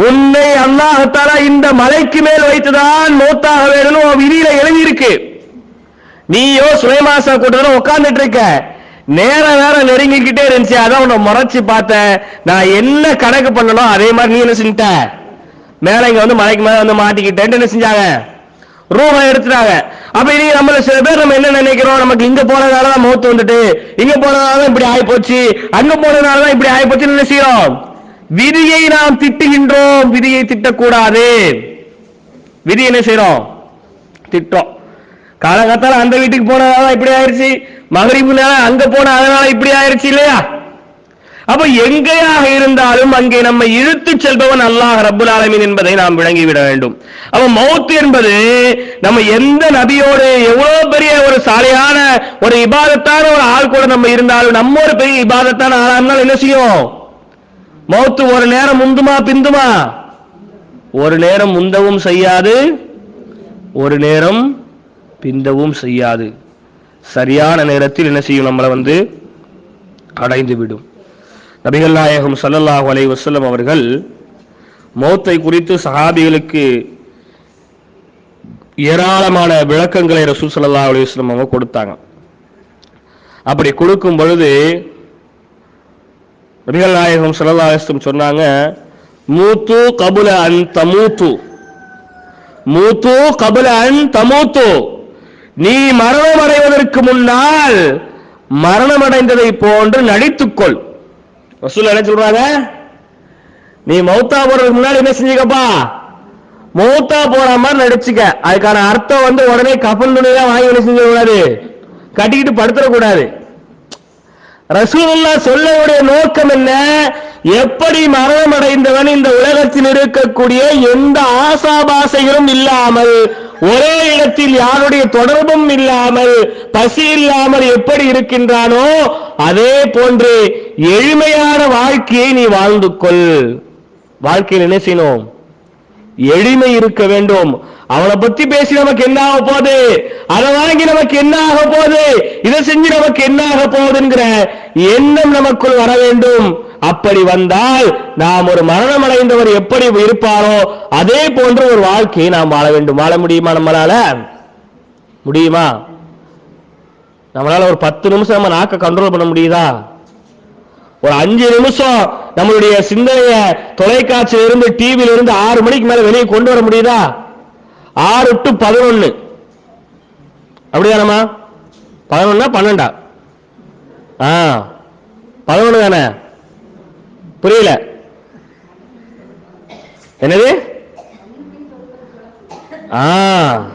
உன்னை அல்லாஹத்தாரா இந்த மலைக்கு மேல் வைத்துதான் மௌத்தாக வேணும்னு உன் விதியில எழுதியிருக்கு. நீயோ சுயமாசா கூட்டத்துல உட்கார்ந்துட்டு இருக்க நேரம் வேற நெருங்கிக்கிட்டே இருந்துச்சு. அதான் உன்னை முறைச்சு பார்த்தேன். நான் என்ன கணக்கு பண்ணணும் அதே மாதிரி நீ என்ன செஞ்சிட்ட? மேல இங்க வந்து மலைக்கு மேல வந்து மாட்டிக்கிட்டேன்னு என்ன செஞ்சாங்க? ரூபா எடுத்துட்டாங்க. அப்ப இனி நம்மள சில பேர் நம்ம என்ன நினைக்கிறோம்? நமக்கு இங்க போனதால தான் மௌத்து வந்துட்டு இங்க போனதால தான் இப்படி ஆகி போச்சு அங்க போனதால தான் இப்படி ஆகி போச்சுன்னு என்ன செய்யறோம்? விதியை நாம் திட்டுகின்றோம். விதியை திட்டக்கூடாது. விதி என்ன செய்யறோம்? திட்டம் காலகாத்தால அந்த வீட்டுக்கு போனதால இப்படி ஆயிருச்சு. மகரிபு நேரம் அங்க போன அதனால இப்படி ஆயிருச்சு இல்லையா? அப்ப எங்கேயாக இருந்தாலும் அங்கே நம்மை இழுத்து செல்பவன் அல்லாஹ் ரப்புல் ஆலமின் என்பதை நாம் விளங்கிவிட வேண்டும். அப்ப மௌத் என்பது நம்ம எந்த நபியோடு எவ்வளவு பெரிய ஒரு சாலையான ஒரு இபாதத்தான ஒரு ஆள் கூட நம்ம இருந்தாலும் நம்ம ஒரு பெரிய இபாதத்தான ஆளா இருந்தாலும் என்ன செய்யும்? மௌத்து ஒரு நேரம் முந்துமா பிந்துமா? ஒரு நேரம் முந்தவும் செய்யாது ஒரு நேரம் பிந்தவும் செய்யாது. சரியான நேரத்தில் என்ன செய்யும்? நம்மளை வந்து அடைந்து விடும் நபிகள் நாயகம் ஸல்லல்லாஹு அலை வசல்லம் அவர்கள் மௌத்தை குறித்து சஹாபிகளுக்கு ஏராளமான விளக்கங்களை ரசூல் சல்லா அலி வஸ்லம் அவங்க கொடுத்தாங்க. அப்படி கொடுக்கும் பொழுது நபிகள் நாயகம் சல்லா அலிஸ்லம் சொன்னாங்க மூத்து கபுல அன் தமூத்து. மூத்து கபுல அன் தமூத்து. நீ மரணம் அடைவதற்கு முன்னால் மரணம் அடைந்ததை போன்று நடித்துக்கொள். ரசூல் என்ன சொல்றாங்க? நீ மௌத்தா போறதுக்கு முன்னாடி என்ன செஞ்சுக்கப்பா? மௌத்தா போற மாதிரி நடிச்சுக்க. அதுக்கான அர்த்தம் வந்து உடனே கப்பல் துணியெல்லாம் வாங்கி என்ன செஞ்ச கூடாது கட்டிக்கிட்டு படுத்துடக்கூடாது. ரசூலுல்லா சொல்லவுடைய நோக்கம் என்ன? எப்படி மரணம் அடைந்தவன் இந்த உலகத்தில் இருக்கக்கூடிய எந்த ஆசாபாசைகளும் இல்லாமல் ஒரே இடத்தில் யாருடைய தொடர்பும் இல்லாமல் பசி இல்லாமல் எப்படி இருக்கின்றானோ அதே போன்று எளிமையான வாழ்க்கையை நீ வாழ்ந்து கொள். வாழ்க்கையில் என்ன செய்யணும்? எளிமை இருக்க வேண்டும். அவனை பத்தி பேசி நமக்கு என்ன ஆக போகுது? அதை வாங்கி நமக்கு என்ன ஆக போகுது? இதை செஞ்சு நமக்கு என்ன ஆக போகுதுங்கிற எண்ணம் நமக்குள் வர வேண்டும். அப்படி வந்தால் நாம் ஒரு மரணம் அடைந்தவர் எப்படி இருப்பாரோ அதே போன்ற ஒரு வாழ்க்கையை நாம் வாழ வேண்டும். வாழ முடியுமா நம்மளால? முடியுமா? நம்மளால ஒரு பத்து நிமிஷம் நம்ம நாக்க கண்ட்ரோல் பண்ண முடியுதா? ஒரு அஞ்சு நிமிஷம் நம்மளுடைய சிந்தனைய தொலைக்காட்சியில இருந்து டிவியில இருந்து ஆறு மணிக்கு மேல வெளியே கொண்டு வர முடியுதா? ஆறு டு பதினொன்னு. அப்படிதானம்மா? பதினொன்னா பன்னெண்டா? ஆ பதினொன்னு தானே? புரியல. என்னது? ஆ.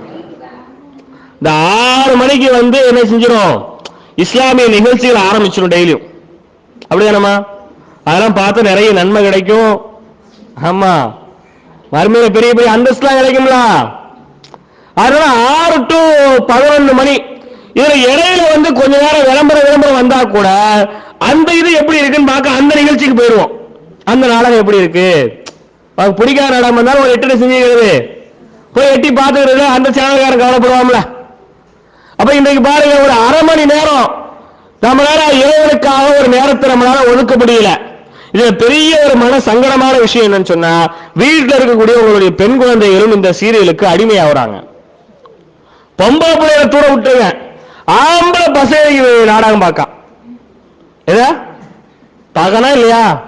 இந்த ஆறு மணிக்கு வந்து என்ன செஞ்சிடும் இஸ்லாமிய நிகழ்ச்சிகள் ஆரம்பிச்சிடும் டெய்லியும். அப்படிதானம்மா? அதெல்லாம் பார்த்து நிறைய நன்மை கிடைக்கும். ஆமா. மறுமையில பெரிய பெரிய அந்தஸ்துலாம் கிடைக்கும்ல. அதனால ஆறு டு பதினொன்று மணி இதுல இடையில வந்து கொஞ்ச நேரம் விளம்பரம் விளம்பரம் வந்தா கூட அந்த இது எப்படி இருக்குன்னு பார்க்க அந்த நிகழ்ச்சிக்கு போயிடுவோம். அந்த நாடகம் எப்படி இருக்கு? பிடிக்காத நாடகம் வந்தாலும் ஒரு எட்டு செஞ்சுக்கிறது போய் எட்டி பார்த்துக்கிறது அந்த சேனல்காரன் கவலைப்படுவாம்ல அப்ப இன்றைக்கு பாருங்க ஒரு அரை மணி நேரம் நம்மளால இறைவனுக்காக ஒரு நேரத்தை நம்மளால ஒதுக்க முடியல. இதுல பெரிய ஒரு மன சங்கடமான விஷயம் என்னன்னு சொன்னா வீட்டில் இருக்கக்கூடிய உங்களுடைய பெண் குழந்தைகளும் இந்த சீரியலுக்கு அடிமையாகிறாங்க. பொம்பளை பிள்ளைகளை தூர விட்டுருங்க. ஆம்பளை பசங்க நாடகம் பார்க்க. ஏதா பார்க்கனா இல்லையா?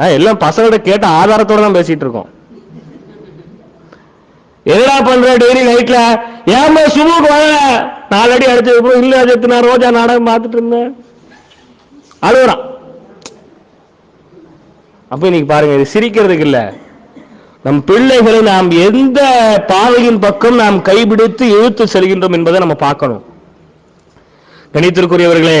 ஆ, எல்லாம் பசங்கள்ட்ட கேட்ட ஆதாரத்தோட தான் பேசிட்டு இருக்கோம். என்னடா பண்ற டெய்லி நைட்ல ஏமா சுமுக்கு வரல நாலடி அடிச்சது போய் இல்ல அஜித் நான் ரோஜா நாடகம் பார்த்துட்டு இருந்தேன். அழுகுறான். அப்ப இன்னைக்கு பாருங்க இது சிரிக்கிறதுக்கு இல்ல. நம் பிள்ளைகளை நாம் எந்த பாதையின் பக்கம் நாம் கைபிடித்து இழுத்து செல்கின்றோம் என்பதை நம்ம பார்க்கணும். கணித்திற்குரியவர்களே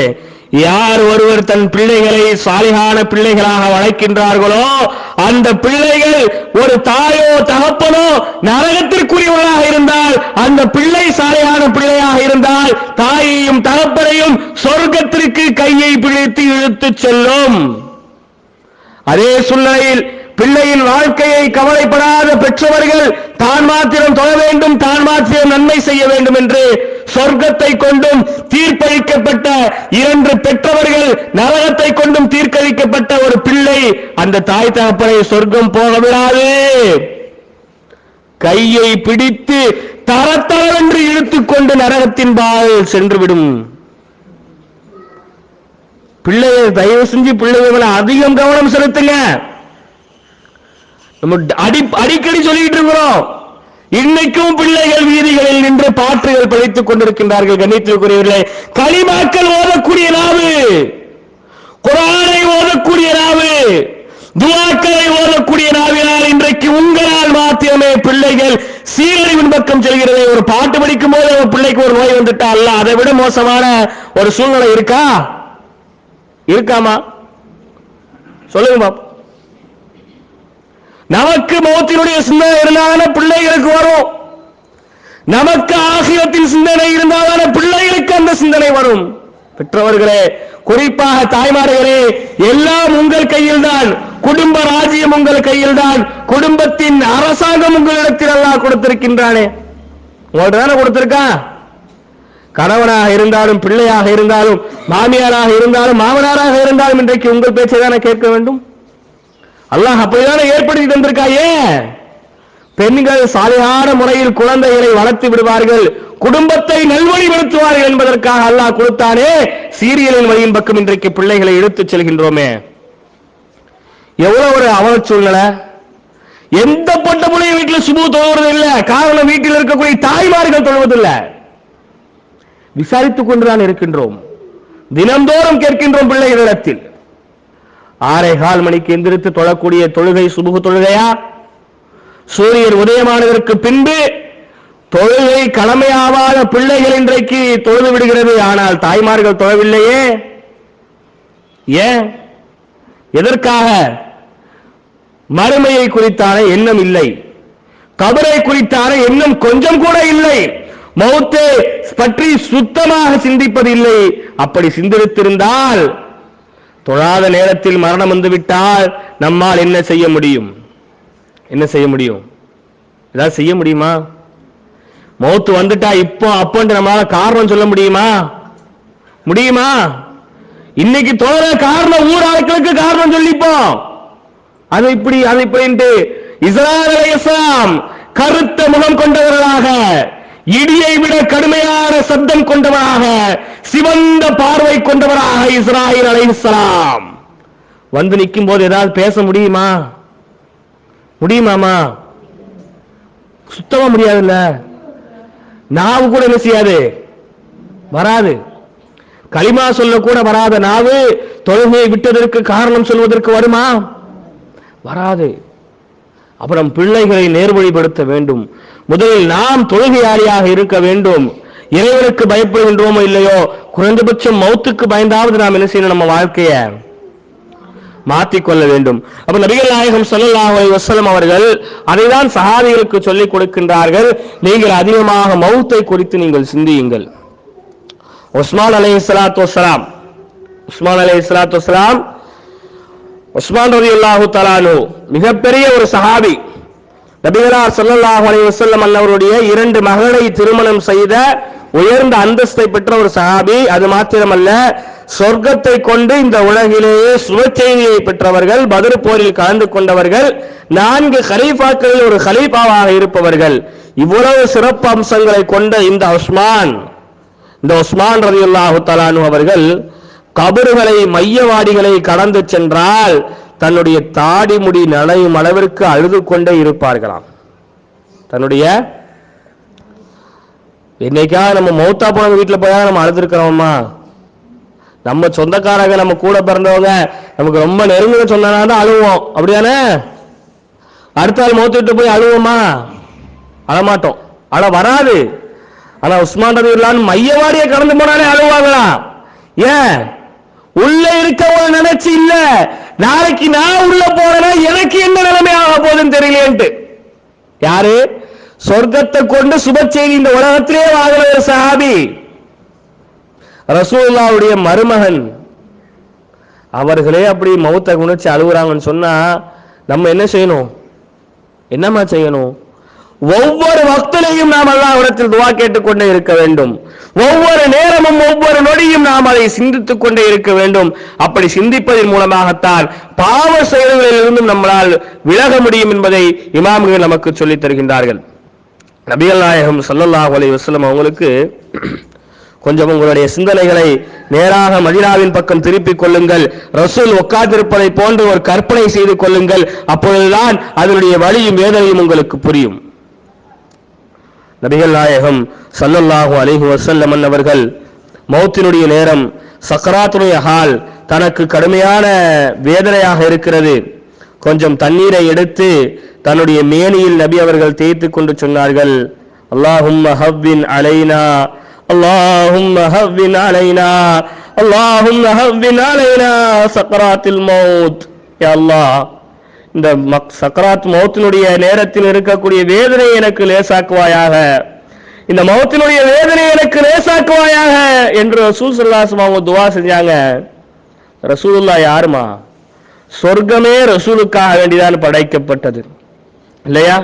யார் ஒருவர் தன் பிள்ளைகளை சாலிகான பிள்ளைகளாக வளர்க்கின்றார்களோ அந்த பிள்ளைகள் ஒரு தாயோ தகப்பனோ நரகத்திற்குரியவர்களாக இருந்தால் அந்த பிள்ளை சாலையான பிள்ளையாக இருந்தால் தாயையும் தகப்பனையும் சொர்க்கத்திற்கு கையை பிடித்து இழுத்துச் செல்லும். அதே சூழ்நிலையில் பிள்ளையின் வாழ்க்கையை கவலைப்படாத பெற்றவர்கள் தான் மாத்திரம் தொழ வேண்டும் தான் மாத்திரம் நன்மை செய்ய வேண்டும் என்று சொர்க்கத்தை கொண்டும் தீர்ப்பளிக்கப்பட்ட இரண்டு பெற்றவர்கள் நரகத்தை கொண்டும் தீர்க்கழிக்கப்பட்ட ஒரு பிள்ளை அந்த தாய் தகப்பனை சொர்க்கம் போக விடாது. கையை பிடித்து தரத்தரவென்று இழுத்துக்கொண்டு நரகத்தின் பால் சென்றுவிடும். பிள்ளைய தயவு செஞ்சு பிள்ளைகளை அதிகம் கவனம் செலுத்துங்க. நம்ம அடி அடிக்கடி சொல்லிட்டு இருக்கிறோம். இன்னைக்கும் பிள்ளைகள் வீதிகளில் நின்று பாட்டுகள் படித்துக் கொண்டிருக்கின்றார்கள் கண்ணியத்திற்குரியவர்களே. களிமாக்கள் ஓதக்கூடிய நாவு. குரானை ஓதக்கூடிய நாவு. துவாக்களை ஓதக்கூடிய நாவினால் இன்றைக்கு உங்களால் மாத்திரமே பிள்ளைகள் சீரழிவின் பக்கம் செல்கிறது. ஒரு பாட்டு படிக்கும் போது ஒரு பிள்ளைக்கு ஒரு நோய் வந்துட்டா அல்ல. அதை விட மோசமான ஒரு சூழ்நிலை இருக்கா? இருக்காமா? சொல்லுங்க பாப்பா நமக்கு மௌத்தினுடைய சிந்தனை இருந்தாதான பிள்ளைகளுக்கு வரும். நமக்கு ஆகியத்தின் சிந்தனை இருந்தாதான பிள்ளைகளுக்கு அந்த சிந்தனை வரும். பெற்றவர்களே குறிப்பாக தாய்மார்களே எல்லாம் உங்கள் கையில் தான் குடும்ப ராஜ்யம் உங்கள் கையில் தான் குடும்பத்தின் அரசாங்கம் உங்களிடத்தில் எல்லாம் கொடுத்திருக்கின்றானே. உங்கள்ட்ட தானே கொடுத்திருக்கான் கணவனாக இருந்தாலும் பிள்ளையாக இருந்தாலும் மாமியாராக இருந்தாலும் மாமனாராக இருந்தாலும் இன்றைக்கு உங்கள் பேச்சை தானே கேட்க வேண்டும்? அல்லாஹ் அப்படிதானே ஏற்படுத்தி தந்திருக்காயே? பெண்கள் சாலையான முறையில் குழந்தைகளை வளர்த்து விடுவார்கள் குடும்பத்தை நல்வழிப்படுத்துவார்கள் என்பதற்காக அல்லாஹ் கொடுத்தானே சீரியலின் வழியின் பக்கம் இன்றைக்கு பிள்ளைகளை இழுத்துச் செல்கின்றோமே. எவ்வளவு ஒரு அவல சூழ்நிலை எந்த பொட்ட பிள்ளைய வீட்டில் சுபு தொழுவது இல்லை. காரணம் வீட்டில் இருக்கக்கூடிய தாய்மார்கள் தொழுவதில்லை விசாரித்துக் கொண்டுதான் இருக்கின்றோம். தினந்தோறும் கேட்கின்றோம் பிள்ளைகளிடத்தில். ஆறே கால் மணிக்கு எந்திரித்து தொழக்கூடிய தொழுகை சுபுகு தொழுகையா? சூரியன் உதயமானதற்கு பின்பு தொழுகை கடமையாவாத பிள்ளைகள் இன்றைக்கு தொழுது விடுகிறது. ஆனால் தாய்மார்கள் தொழவில்லையே. ஏன்? எதற்காக? மறுமையை குறித்தான எண்ணம் இல்லை. கபரை குறித்தான எண்ணம் கொஞ்சம் கூட இல்லை. மௌத்தே பற்றி சுத்தமாக சிந்திப்பதில்லை. அப்படி சிந்தித்திருந்தால் தொழாத நேரத்தில் மரணம் வந்துவிட்டால் நம்மால் என்ன செய்ய முடியும்? என்ன செய்ய முடியும்? ஏதாவது செய்ய முடியுமா? மௌத்து வந்துட்டா இப்போ அப்போன்ட்டு நம்மளால காரணம் சொல்ல முடியுமா? முடியுமா? இன்னைக்கு தோற காரணம் ஊர் ஆட்களுக்கு காரணம் சொல்லிப்போம். அது இப்படி அது இப்படின்ட்டு இஸ்ராயல் அலைஹிஸ்ஸலாம் கருத்த முகம் கொண்டவர்களாக இடியை விட கடுமையான சப்தம் கொண்டவராக சிவந்த பார்வை கொண்டவராக இஸ்ராயல் அலைஹிஸ்ஸலாம் வந்து நிற்கும் போது ஏதாவது பேச முடியுமா? முடியுமாமா? சுத்தமா முடியாதுல்ல? நாவு கூட என்ன செய்யாது? வராது. களிமா சொல்ல கூட வராத நாவு தொழுகையை விட்டதற்கு காரணம் சொல்வதற்கு வருமா? வராது. அப்புறம் பிள்ளைகளை நேர்வழிப்படுத்த வேண்டும். முதலில் நாம் தொழுகையாளியாக இருக்க வேண்டும். இறைவனுக்கு பயப்படுகின்றோமோ இல்லையோ குறைந்தபட்சம் மௌத்துக்கு பயந்தாவது நாம் என்ன செய்யணும் நம்ம வாழ்க்கைய? மாற்றிக்கொள்ள வேண்டும். அப்ப நபிகள் நாயகம் ஸல்லல்லாஹு வசலம் அவர்கள் அதைதான் சகாதிகளுக்கு சொல்லிக் கொடுக்கின்றார்கள். நீங்கள் அதிகமாக மௌத்தை குறித்து நீங்கள் சிந்தியுங்கள். உஸ்மான் அலை இஸ்லாத்து வஸலாம் உஸ்மான் அலை இஸ்லாத்து உஸ்மான் ரலியல்லாஹு தலானு மிகப்பெரிய ஒரு சஹாபி. நபிகளார் சல்லாஹூ அலி வசல்லம் அன்னவருடைய இரண்டு மகளை திருமணம் செய்த உயர்ந்த அந்தஸ்தை பெற்ற ஒரு சஹாபி. அது மாத்திரமல்ல சொர்க்கத்தை கொண்டு இந்த உலகிலேயே சுபச்செய்தியை பெற்றவர்கள் பதில் போரில் கலந்து கொண்டவர்கள் நான்கு ஹலீஃபாக்களில் ஒரு ஹலீஃபாவாக இருப்பவர்கள். இவ்வளவு சிறப்பு அம்சங்களை கொண்ட இந்த உஸ்மான் இந்த உஸ்மான் ரதியுல்லாஹு தலானு அவர்கள் கபறுகளை மையவாடிகளை கடந்து சென்றால் தன்னுடைய தாடி முடி நனையும் அளவிற்கு அழுது கொண்டே இருப்பார்களாம். தன்னுடைய என்னைக்கா நம்ம மௌத்தா போனவங்க வீட்டில் போய் நம்ம அழுதுருக்கிறோமா? நம்ம சொந்தக்காரங்க நம்ம கூட பிறந்தவங்க நமக்கு ரொம்ப நெருங்க சொன்னா தான் அழுவோம். அப்படிதானே? அடுத்த ஆள் மௌத்து விட்டு போய் அழுவோமா? அழமாட்டோம். அழ வராது. ஆனா உஸ்மான் ரதியுல்லான் மையவாடியை கடந்து போனாலே அழுவாங்களா ஏன்? உள்ள ஒரு நினைச்சு இல்ல. நாளைக்கு நான் உள்ள போறேன்னா எனக்கு என்ன நிலைமை ஆக போகுதுன்னு தெரியலேன்ட்டு யாரு? சொர்க்கத்தை கொண்டு சுப செய்தி இந்த உலகத்திலே வாங்குற ஒரு சஹாபி. ரசூல்லாவுடைய மருமகன். அவர்களே அப்படி மௌத்த குணிச்சு அழுகுறாங்கன்னு சொன்னா நம்ம என்ன செய்யணும்? என்னம்மா செய்யணும்? ஒவ்வொரு வக்திலையும் நாம் அல்லாஹ்விடத்தில் துவா கேட்டுக்கொண்டே இருக்க வேண்டும். ஒவ்வொரு நேரமும் ஒவ்வொரு நொடியும் நாம் அதை சிந்தித்துக் கொண்டே இருக்க வேண்டும். அப்படி சிந்திப்பதன் மூலமாகத்தான் பாவ செயல்களிலிருந்தும் நம்மளால் விலக முடியும் என்பதை இமாம்கள் நமக்கு சொல்லித் தருகின்றார்கள். நபிகள் நாயகம் ஸல்லல்லாஹு அலி வசலம் அவங்களுக்கு கொஞ்சம் உங்களுடைய சிந்தனைகளை நேராக மதினாவின் பக்கம் திருப்பிக் கொள்ளுங்கள். ரசூல் உட்கார்ந்திருப்பதை போன்று ஒரு கற்பனை செய்து கொள்ளுங்கள். அப்பொழுதுதான் அதனுடைய வழியும் வேதனையும் உங்களுக்கு புரியும். நபிகள் நாயகம் சல்லல்லாஹு அலிஹு வசல்லமன் அவர்கள் மௌத்தினுடைய நேரம் சக்கராத்துடைய ஹால் தனக்கு கடுமையான வேதனையாக இருக்கிறது. கொஞ்சம் தண்ணீரை எடுத்து தன்னுடைய மேனியில் நபி அவர்கள் தேய்த்து கொண்டு சொன்னார்கள் அல்லாஹும் ஹவ்வின் அலைனா அல்லாஹும் ஹவ்வின் அலைனா அல்லாஹும் ஹவ்வின் அலைனா சக்கராத்தில் மௌத். அல்லாஹ் இந்த மக் சக்கராத் மௌத்தினுடைய நேரத்தில் இருக்கக்கூடிய வேதனை எனக்கு லேசாக்குவாயாக. இந்த மௌத்தினுடைய வேதனை எனக்கு லேசாக்குவாயாக என்று ரசூல் சல்லாசம் அவங்க துவா செஞ்சாங்க. ரசூலுல்லா யாருமா? சொர்க்கமே ரசூலுக்காக வேண்டிதான் படைக்கப்பட்டது. இல்லையா?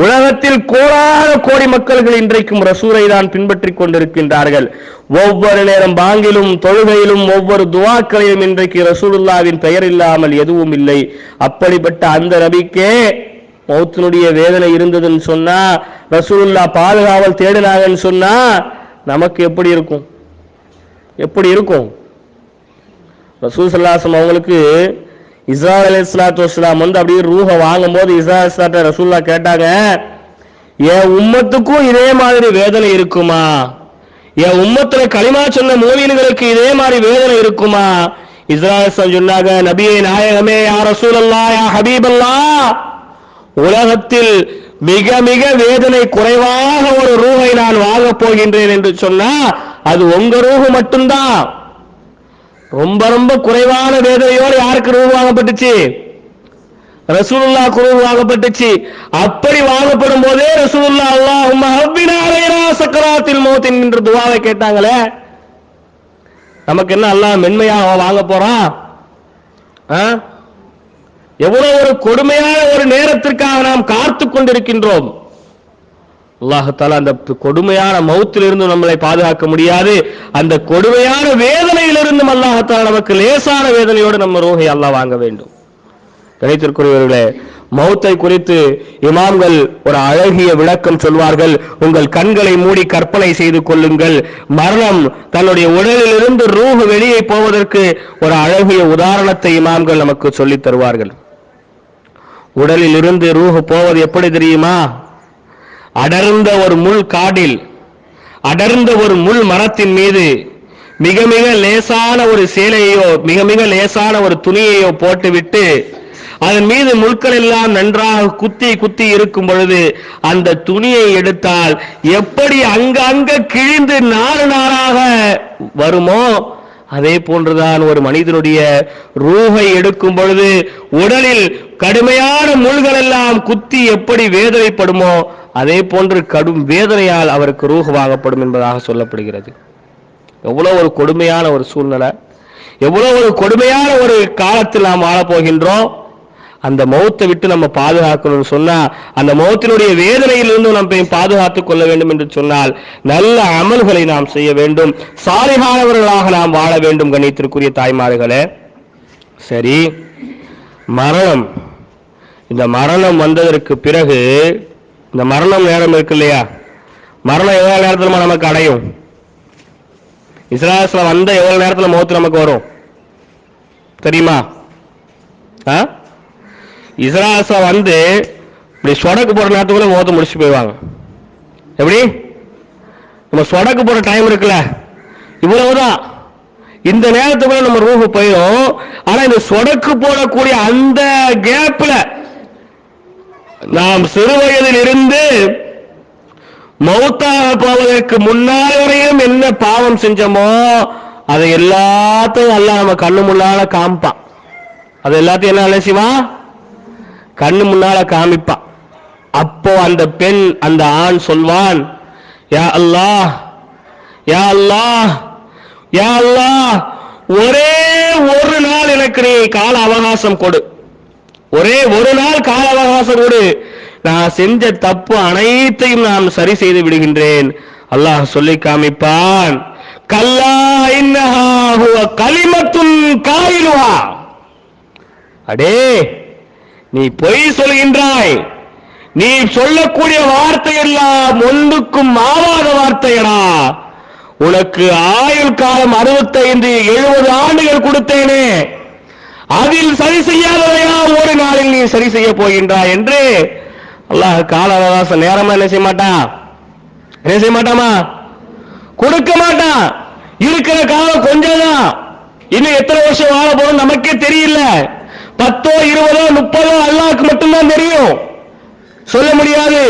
உலகத்தில் கோடான கோடி மக்கள்கள் இன்றைக்கும் ரசூரை தான் பின்பற்றிக் கொண்டிருக்கின்றார்கள். ஒவ்வொரு நேரம் பாங்கிலும் தொழுகையிலும் ஒவ்வொரு துவாக்களிலும் இன்றைக்கு ரசூலுல்லாவின் பெயர் இல்லாமல் எதுவும் இல்லை. அப்படிப்பட்ட அந்த நபிக்கே மௌத்தினுடைய வேதனை இருந்ததுன்னு சொன்னா ரசூலுல்லா பாதுகாவல் தேடினாங்கன்னு சொன்னா நமக்கு எப்படி இருக்கும்? எப்படி இருக்கும்? ரசூல் சல்லாசம் அவங்களுக்கு இஸ்ரா அலி இஸ்லாத்து வஸ்லாம் வந்து அப்படியே ரூஹ வாங்கும்போது இஸ்ரா இஸ்லாட்ட ரசூல்லா கேட்டாங்க என் உம்மத்துக்கும் இதே மாதிரி வேதனை இருக்குமா? என் உம்மத்துல களிமா சொன்ன மூவியன்களுக்கு இதே மாதிரி வேதனை இருக்குமா? இஸ்ராயல் சொன்னாங்க நபியை நாயகமே யா ரசூலல்லா யா ஹபீபல்லா உலகத்தில் மிக மிக வேதனை குறைவாக ஒரு ரூஹை நான் வாங்கப் போகின்றேன் என்று சொன்னா அது உங்க ரூஹு மட்டும்தான். ரொம்ப ரொம்ப குறைவான வேதனையோடு யாருக்கு ரூபு வாங்கப்பட்டுச்சு? ரசூலுல்லா குருவு வாங்கப்பட்டுச்சு. அப்படி வாங்கப்படும் போதே ரசூலுல்லா அல்லாஹ் சக்கராத்தில் மௌத்தின் என்று துவாவை கேட்டாங்களே. நமக்கு என்ன அல்லாஹ் மென்மையாக வாங்க போறான் ஆ? எவ்வளவு ஒரு கொடுமையான ஒரு நேரத்திற்காக நாம் காத்து கொண்டிருக்கின்றோம். அல்லாஹத்தால அந்த கொடுமையான மௌத்திலிருந்து நம்மளை பாதுகாக்க முடியாது. அந்த கொடுமையான வேதனையிலிருந்தும் அல்லாஹத்தால நமக்கு லேசான வேதனையோடு நம்ம ரோகை அல்லாஹ் வாங்க வேண்டும். கிடைத்திருக்கிறவர்களே மௌத்தை குறித்து இமாம்கள் ஒரு அழகிய விளக்கம் சொல்வார்கள். உங்கள் கண்களை மூடி கற்பனை செய்து கொள்ளுங்கள். மரணம் தன்னுடைய உடலிலிருந்து ரூஹு வெளியே போவதற்கு ஒரு அழகிய உதாரணத்தை இமாம்கள் நமக்கு சொல்லித் தருவார்கள். உடலில் இருந்து ரூஹ் போவது எப்படி தெரியுமா? அடர்ந்த ஒரு முள் காடில் அடர்ந்த ஒரு முள் மரத்தின் மீது மிக மிக லேசான ஒரு சேலையோ மிக மிக லேசான ஒரு துணியையோ போட்டுவிட்டு அதன் மீது முட்கள் எல்லாம் நன்றாக குத்தி குத்தி இருக்கும் பொழுது அந்த துணியை எடுத்தால் எப்படி அங்கங்க கிழிந்து நாறு நாராக வருமோ? அதே போன்றுதான் ஒரு மனிதனுடைய ரூகை எடுக்கும் பொழுது உடலில் கடுமையான முள்கள் எல்லாம் குத்தி எப்படி வேதனைப்படுமோ அதே போன்று கடும் வேதனையால் அவருக்கு ரூஹ் வாங்கப்படும் என்பதாக சொல்லப்படுகிறது. எவ்வளோ ஒரு கொடுமையான ஒரு சூழ்நிலை. எவ்வளோ ஒரு கொடுமையான ஒரு காலத்தில் நாம் வாழப்போகின்றோம். அந்த மௌத்தை விட்டு நம்ம பாதுகாக்கணும்னு சொன்னால் அந்த மௌத்தினுடைய வேதனையிலிருந்து நம்ம பாதுகாத்து கொள்ள வேண்டும் என்று சொன்னால் நல்ல அமல்களை நாம் செய்ய வேண்டும். சாலிகானவர்களாக நாம் வாழ வேண்டும் கணித்திற்குரிய தாய்மார்களே. சரி மரணம். இந்த மரணம் வந்ததற்கு பிறகு இந்த மரணம் நேரம் இருக்கு இல்லையா மரணம் எவ்வளவு நேரத்துல நமக்கு அடையும்? இஸ்ராயல்ல வந்த எவ்வளவு நேரத்துல மௌத்து நமக்கு வரும்? தெரியுமா? ஆ? இஸ்ராயல்ல வந்து இப்படி சொடக்கு போற நேரத்துக்குள்ள மௌத்து முடிச்சு போயிடுவாங்க. எப்படி? நம்ம சொடக்கு போற டைம் இருக்குல்ல. இவ்வளவுதான். இந்த நேரத்துக்குள்ள நம்ம ரூஹு போயிடும். ஆனா இந்த சொடக்கு போடக்கூடிய அந்த கேப்ல நாம் சிறு வயதில் இருந்து மௌத்தாக போவதற்கு முன்னால் வரையும் என்ன பாவம் செஞ்சோமோ அதை எல்லாத்தையும் எல்லாம் நம்ம கண்ணு முன்னால காமிப்பான். அது எல்லாத்தையும் என்ன அலசிவான் கண்ணு முன்னால காமிப்பான். அப்போ அந்த பெண் அந்த ஆண் சொல்வான் யா அல்லா யா அல்லா யா அல்லா ஒரே ஒரு நாள் எனக்கு நீ கால அவகாசம் கொடு. ஒரே ஒரு நாள் கால அவகாசம் நான் செஞ்ச தப்பு அனைத்தையும் நான் சரி செய்து விடுகின்றேன். அல்லாஹ் சொல்லி காமிப்பான். கல்லா இன்னஹா ஹுவ அடே நீ பொய் சொல்கின்றாய். நீ சொல்லக்கூடிய வார்த்தை எல்லாம் ஒன்றுக்கும் ஆவாத வார்த்தையடா. உனக்கு ஆயுள் காலம் அறுபத்தைந்து எழுபது ஆண்டுகள் கொடுத்தேனே. அதில் சரி செய்யாததையா ஒரு நாளில் நீ சரி செய்ய போகின்றாய் என்று அல்லாஹ் கால அவகாசம் நேரமா என்ன செய்ய மாட்டான் என்ன செய்ய மாட்டாமா கொடுக்க மாட்டான் இருக்கிற காலம் கொஞ்சம் தான் இன்னும் எத்தனை வருஷம் வாழ போறோம் நமக்கே தெரியல. பத்தோ இருபதோ முப்பதோ அல்லாஹ்க்கு மட்டும்தான் தெரியும். சொல்ல முடியாது.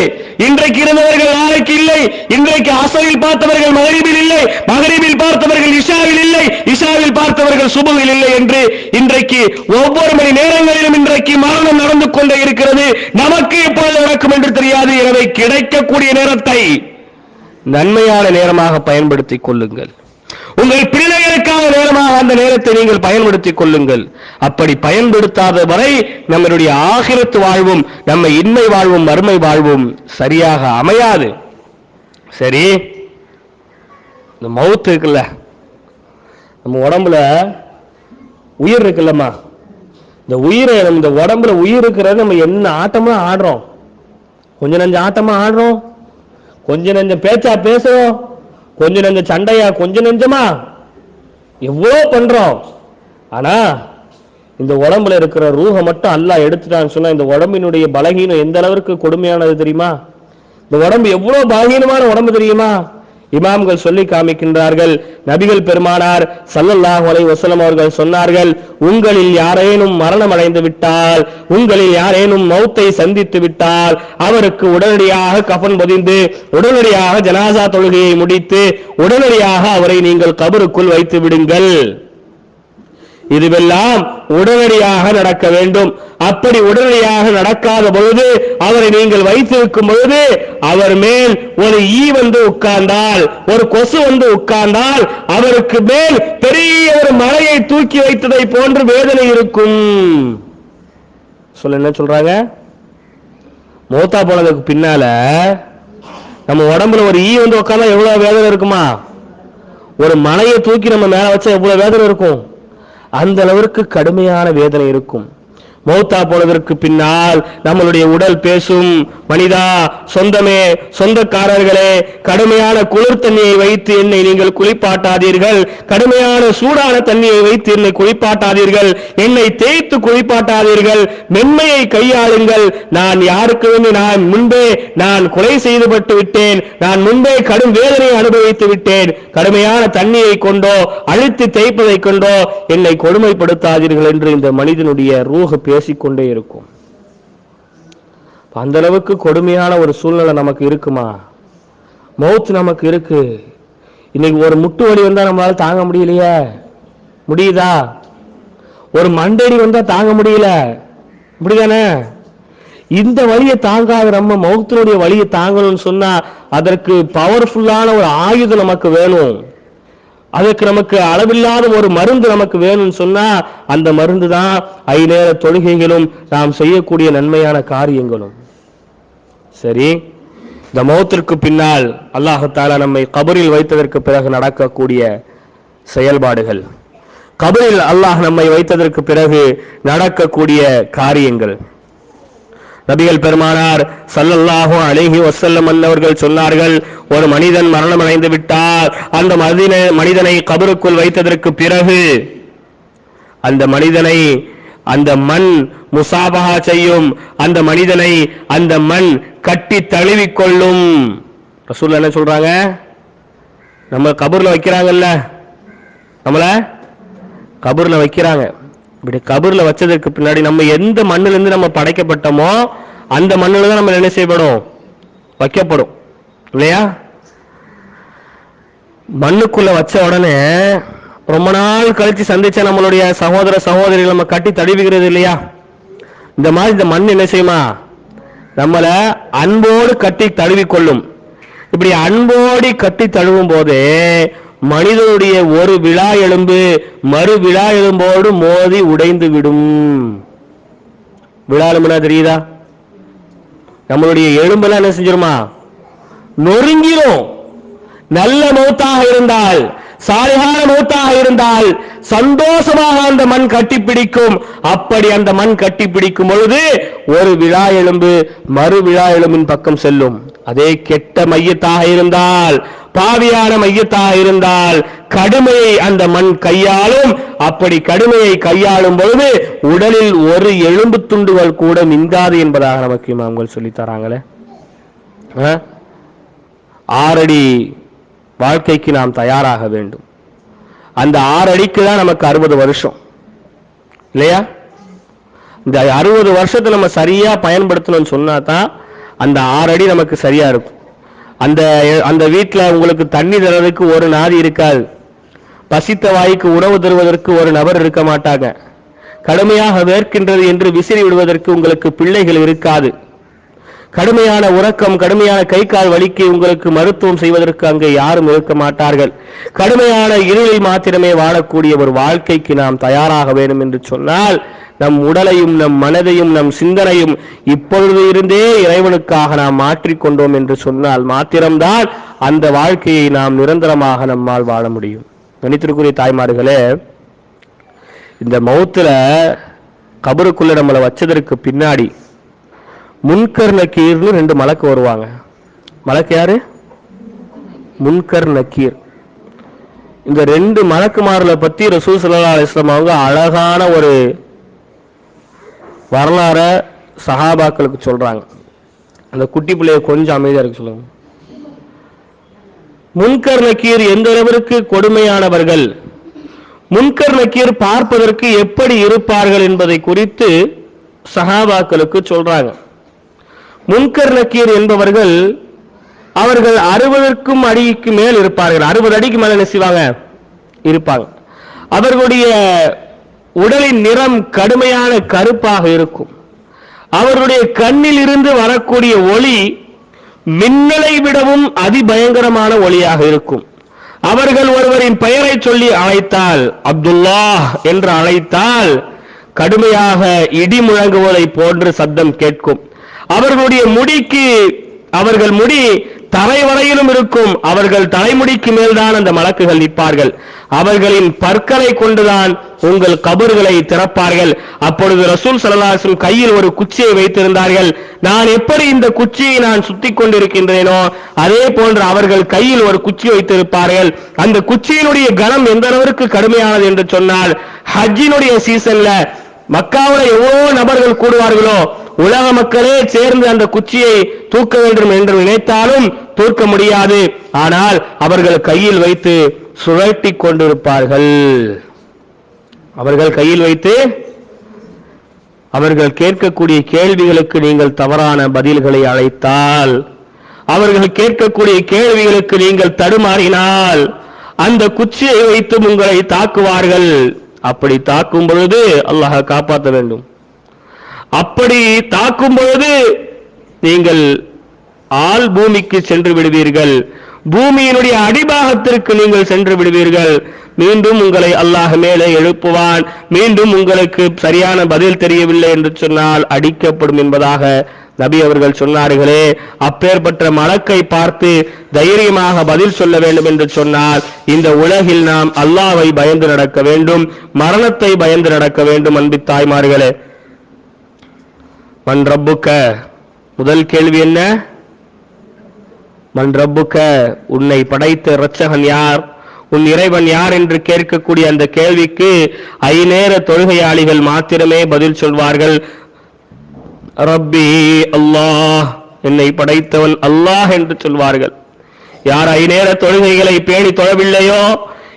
இன்றைக்கு இருந்தவர்கள் நாளைக்கு இல்லை. இன்றைக்கு அசரில் பார்த்தவர்கள் மகரிபில் இல்லை. மகரிபில் பார்த்தவர்கள் இஷாவில் இல்லை. இஷாவில் பார்த்தவர்கள் சுபவில் இல்லை என்று இன்றைக்கு ஒவ்வொரு மணி நேரங்களிலும் இன்றைக்கு மரணம் நடந்து கொண்டே இருக்கிறது. நமக்கு எப்பொழுது நடக்கும் என்று தெரியாது. எனவே கிடைக்கக்கூடிய நேரத்தை நன்மையான நேரமாக பயன்படுத்திக் கொள்ளுங்கள். உங்கள் பிள்ளை பிள்ளைகளுக்கான நேரமாக அந்த நேரத்தை நீங்கள் பயன்படுத்திக் கொள்ளுங்கள். அப்படி பயன்படுத்தாத வரை நம்மளுடைய ஆகிரத்து வாழ்வும் நம்ம இன்மை வாழ்வும் மறுமை வாழ்வும் சரியாக அமையாது. சரி? இந்த மவுத்து இருக்குல்ல? நம்ம உடம்புல உயிர் இருக்குல்லம்மா. இந்த உயிரை நம்ம இந்த உடம்புல உயிர் இருக்கிறது நம்ம என்ன ஆட்டமா ஆடுறோம்? கொஞ்ச நஞ்ச ஆட்டமா ஆடுறோம்? கொஞ்ச நஞ்சம் பேச்சா பேசுறோம்? கொஞ்ச நஞ்ச சண்டையா கொஞ்ச நெஞ்சமா? எவ்வளோ பண்ணுறோம் ஆனால் இந்த உடம்புல இருக்கிற ரூஹ மட்டும் அல்லா எடுத்துட்டான்னு சொன்னால் இந்த உடம்பினுடைய பலகீனம் எந்த அளவுக்கு கொடுமையானது தெரியுமா? இந்த உடம்பு எவ்வளோ பலகீனமான உடம்பு தெரியுமா? இமாம்கள் சொல்லி காமிக்கின்றார்கள். நபிகள் பெருமானார் சல்லல்லாஹ் அலை வசலம் அவர்கள் சொன்னார்கள் உங்களில் யாரேனும் மரணம் அடைந்து விட்டால் உங்களில் யாரேனும் மௌத்தை சந்தித்து விட்டால் அவருக்கு உடனடியாக கஃன் பொதிந்து உடனடியாக ஜனாசா தொழுகையை முடித்து உடனடியாக அவரை நீங்கள் கபருக்குள் வைத்து விடுங்கள். இதுவெல்லாம் உடனடியாக நடக்க வேண்டும். அப்படி உடனடியாக நடக்காத பொழுது அவரை நீங்கள் வைத்திருக்கும் பொழுது அவர் மேல் ஒரு ஈ வந்து உட்கார்ந்தால் ஒரு கொசு வந்து உட்கார்ந்தால் அவருக்கு மேல் பெரிய ஒரு மலையை தூக்கி வைத்ததை போன்று வேதனை இருக்கும். சொல்ல என்ன சொல்றாங்க? மூத்தா போனதுக்கு பின்னால நம்ம உடம்புல ஒரு ஈ வந்து உட்கார்ந்தா எவ்வளவு வேதனை இருக்குமா? ஒரு மலையை தூக்கி நம்ம மேல வச்சா எவ்வளவு வேதனை இருக்கும்? அந்த அளவிற்கு கடுமையான வேதனை இருக்கும். மௌத்தா போனதற்கு பின்னால் நம்மளுடைய உடல் பேசும் மனிதா சொந்தமே சொந்தக்காரர்களே கடுமையான குளிர் தண்ணியை வைத்து என்னை நீங்கள் குளிப்பாட்டாதீர்கள். கடுமையான சூடான தண்ணியை வைத்து என்னை குளிப்பாட்டாதீர்கள். என்னை தேய்த்து குளிப்பாட்டாதீர்கள். மென்மையை கையாளுங்கள். நான் யாருக்கு வந்து நான் முன்பே நான் கொலை செய்துபட்டு விட்டேன். நான் முன்பே கடும் வேதனையை அனுபவித்து விட்டேன். கடுமையான தண்ணியை கொண்டோ அழுத்தி தேய்ப்பதை கொண்டோ என்னை கொடுமைப்படுத்தாதீர்கள் என்று இந்த மனிதனுடைய ரூஹ் பேசிக்கொண்டே இருக்கும். அந்த அளவுக்கு கொடுமையான ஒரு சூழ்நிலை நமக்கு இருக்குமா? மௌத் நமக்கு இருக்கு. இன்னைக்கு ஒரு முட்டு வலி வந்தா நம்மளால தாங்க முடியலையே. முடியுதா? ஒரு மண்டடி வந்தா தாங்க முடியல. இப்படிதானே? இந்த வழியை தாங்காத நம்ம மௌத்தினுடைய வழியை தாங்கணும்னு சொன்னா அதற்கு பவர்ஃபுல்லான ஒரு ஆயுதம் நமக்கு வேணும். அதற்கு நமக்கு அளவில்லாத ஒரு மருந்து நமக்கு வேணும்னு சொன்னா அந்த மருந்து தான் ஐநேர தொழுகைகளும் நாம் செய்யக்கூடிய நன்மையான காரியங்களும். சரி? இந்த மௌத்திற்கு பின்னால் அல்லாஹத்தாலா நம்மை கபரில் வைத்ததற்கு பிறகு நடக்கக்கூடிய செயல்பாடுகள். கபரில் அல்லாஹ் நம்மை வைத்ததற்கு பிறகு நடக்கக்கூடிய காரியங்கள். நபிகள் பெருமானார் சல்லல்லாஹோ அழகி வசல்லம் அன்னவர்கள் சொன்னார்கள் ஒரு மனிதன் மரணம் அடைந்து விட்டால் அந்த மனிதனை மனிதனை கபருக்குள் வைத்ததற்கு பிறகு அந்த மனிதனை அந்த மண் முசாபகா செய்யும் அந்த மனிதனை அந்த மண் கட்டி தழுவிக் கொள்ளும் ரசூல் என்ன சொல்றாங்க? நம்ம கபூர்ல வைக்கிறாங்கல்ல. நம்மள கபூர்ல வைக்கிறாங்க. இப்படி கபூர்ல வச்சதற்கு பின்னாடி நம்ம எந்த மண்ணுல இருந்து நம்ம படைக்கப்பட்டோமோ அந்த மண்ணுல தான் நம்ம என்ன செய்யப்படும்? வைக்கப்படும். இல்லையா? மண்ணுக்குள்ள வச்ச உடனே ரொம்ப நாள் கழிச்சு சந்திச்ச நம்மளுடைய சகோதர சகோதரிகள் நம்ம கட்டி தழுவுகிறது இல்லையா? இந்த மாதிரி இந்த மண் என்ன செய்யுமா? நம்மள அன்போடு கட்டி தழுவிக் கொள்ளும் இப்படி அன்போடி கட்டி தழுவும் போதே மனிதனுடைய ஒரு விழா எலும்பு மறு விழா எலும்போடு மோதி உடைந்து விடும். விழா எலும்புனா தெரியுதா? நம்மளுடைய எலும்பெல்லாம் என்ன செஞ்சிருமா? நொறுங்கிரும். நல்ல மூத்தாக இருந்தால் சாலிகான மூத்தாக இருந்தால் சந்தோஷமாக அந்த மண் கட்டிப்பிடிக்கும். அப்படி அந்த மண் கட்டிப்பிடிக்கும் பொழுது ஒரு விழா எலும்பு மறு விழா எலும்பின் பக்கம் செல்லும். அதே கெட்ட மையத்தாக இருந்தால் பாவியான மையத்தாக இருந்தால் கடுமையை அந்த மண் கையாளும். அப்படி கடுமையை கையாளும் பொழுது உடலில் ஒரு எலும்பு துண்டுகள் கூட மிந்தாது என்பதாக நமக்கு இமாம்கள் சொல்லி தராங்களே. ஆ? ஆறடி வாழ்க்கைக்கு நாம் தயாராக வேண்டும். அந்த ஆறடிக்கு தான் நமக்கு அறுபது வருஷம். இல்லையா? இந்த அறுபது வருஷத்தை நம்ம சரியா பயன்படுத்தணும்னு சொன்னா தான் அந்த ஆறடி நமக்கு சரியா இருக்கும். அந்த அந்த வீட்டில் உங்களுக்கு தண்ணி தர்றதுக்கு ஒரு நாதி இருக்காது. பசித்த வாய்க்கு உணவு தருவதற்கு ஒரு நபர் இருக்க மாட்டாங்க. கடுமையாக வேர்க்கின்றது என்று விசிறி விடுவதற்கு உங்களுக்கு பிள்ளைகள் இருக்காது. கடுமையான உறக்கம் கடுமையான கை கால் வலிக்கு உங்களுக்கு மருத்துவம் செய்வதற்கு அங்கே யாரும் இருக்க மாட்டார்கள். கடுமையான இருளில் மாத்திரமே வாழக்கூடிய ஒரு வாழ்க்கைக்கு நாம் தயாராக வேண்டும் என்று சொன்னால் நம் உடலையும் நம் மனதையும் நம் சிந்தனையும் இப்பொழுது இருந்தே இறைவனுக்காக நாம் மாற்றிக்கொண்டோம் என்று சொன்னால் மாத்திரம்தான் அந்த வாழ்க்கையை நாம் நிரந்தரமாக நம்மால் வாழ முடியும். கணித்திற்குரிய தாய்மார்களே இந்த மௌத்துல கபருக்குள்ள நம்மளை வச்சதற்கு பின்னாடி முன்கர் நக்கீர்னு ரெண்டு மலக்கு வருவாங்க. மலக்கு யாரு? முன்கர் நக்கீர். இந்த ரெண்டு மலக்குமார்களை பத்தி ரசூல் ஸல்லல்லாஹு அவங்க அழகான ஒரு வரலாற சஹாபாக்களுக்கு சொல்றாங்க. அந்த குட்டி பிள்ளைய கொஞ்சம் அமைதியா இருக்க சொல்லுங்க. முன்கர் நக்கீர் எந்த அளவிற்கு கொடுமையானவர்கள்? முன்கர் நக்கீர் பார்ப்பதற்கு எப்படி இருப்பார்கள் என்பதை குறித்து சஹாபாக்களுக்கு சொல்றாங்க. முன்கர் நக்கீர் என்பவர்கள் அவர்கள் அறுபதற்கும் அடிக்கு மேல் இருப்பார்கள். அறுபது அடிக்கு மேல என்ன செய்வாங்க? இருப்பாங்க. அவர்களுடைய உடலின் நிறம் கடுமையான கருப்பாக இருக்கும். அவர்களுடைய கண்ணில் இருந்து வரக்கூடிய ஒளி மின்னலை விடவும் அதிபயங்கரமான ஒளியாக இருக்கும். அவர்கள் ஒருவரின் பெயரை சொல்லி அழைத்தால் அப்துல்லா என்று அழைத்தால் கடுமையாக இடி முழங்குவதை போன்று சத்தம் கேட்கும். அவர்களுடைய முடிக்கு அவர்கள் முடி தரை வரையிலும் இருக்கும். அவர்கள் தலைமுடிக்கு மேல்தான் அந்த மலக்குகள் நிற்பார்கள். அவர்களின் பற்களை கொண்டுதான் உங்கள் கபர்களை திறப்பார்கள். அப்பொழுது ரசூல் சல்லாஹம் கையில் ஒரு குச்சியை வைத்திருந்தார்கள். நான் எப்படி இந்த குச்சியை நான் சுத்தி கொண்டிருக்கின்றேனோ அதே போன்று அவர்கள் கையில் ஒரு குச்சி வைத்திருப்பார்கள். அந்த குச்சியினுடைய கனம் எந்த அளவிற்கு கடுமையானது என்று சொன்னால் ஹஜ்ஜினுடைய சீசன்ல மக்காவில் எவ்வளோ நபர்கள் கூடுவார்களோ உலக மக்களே சேர்ந்து அந்த குச்சியை தூக்க வேண்டும் என்று நினைத்தாலும் தூக்க முடியாது. ஆனால் அவர்கள் கையில் வைத்து சுழட்டி கொண்டிருப்பார்கள். அவர்கள் கையில் வைத்து அவர்கள் கேட்கக்கூடிய கேள்விகளுக்கு நீங்கள் தவறான பதில்களை அழைத்தால் அவர்கள் கேட்கக்கூடிய கேள்விகளுக்கு நீங்கள் தடுமாறினால் அந்த குச்சியை வைத்து உங்களை தாக்குவார்கள். அப்படி தாக்கும் பொழுது அல்லாஹ் காப்பாற்ற வேண்டும். அப்படி தாக்கும் பொழுது நீங்கள் ஆள் பூமிக்கு சென்று விடுவீர்கள். பூமியினுடைய அடிபாகத்திற்கு நீங்கள் சென்று விடுவீர்கள். மீண்டும் உங்களை அல்லாஹ் மேலே எழுப்புவான். மீண்டும் உங்களுக்கு சரியான பதில் தெரியவில்லை என்று சொன்னால் அடிக்கப்படும் என்பதாக நபி அவர்கள் சொன்னார்களே. அப்பேற்பட்ட மலக்கை பார்த்து தைரியமாக பதில் சொல்ல வேண்டும் என்று சொன்னால் இந்த உலகில் நாம் அல்லாவை பயந்து நடக்க வேண்டும். மரணத்தை பயந்து நடக்க வேண்டும் அன்பு தாய்மார்களே. மண் ரப்புக்க முதல் கேள்வி என்ன? மண் ரப்புக்க உன்னை படைத்த இரட்சகன் யார்? உன் இறைவன் யார் என்று கேட்கக்கூடிய அந்த கேள்விக்கு ஐநேர தொழுகையாளிகள் மாத்திரமே பதில் சொல்வார்கள். ரப்பி அல்லாஹ் என்னை படைத்தவன் அல்லாஹ் என்று சொல்வார்கள். யார் ஐநேர தொழுகைகளை பேணி தொழவில்லையோ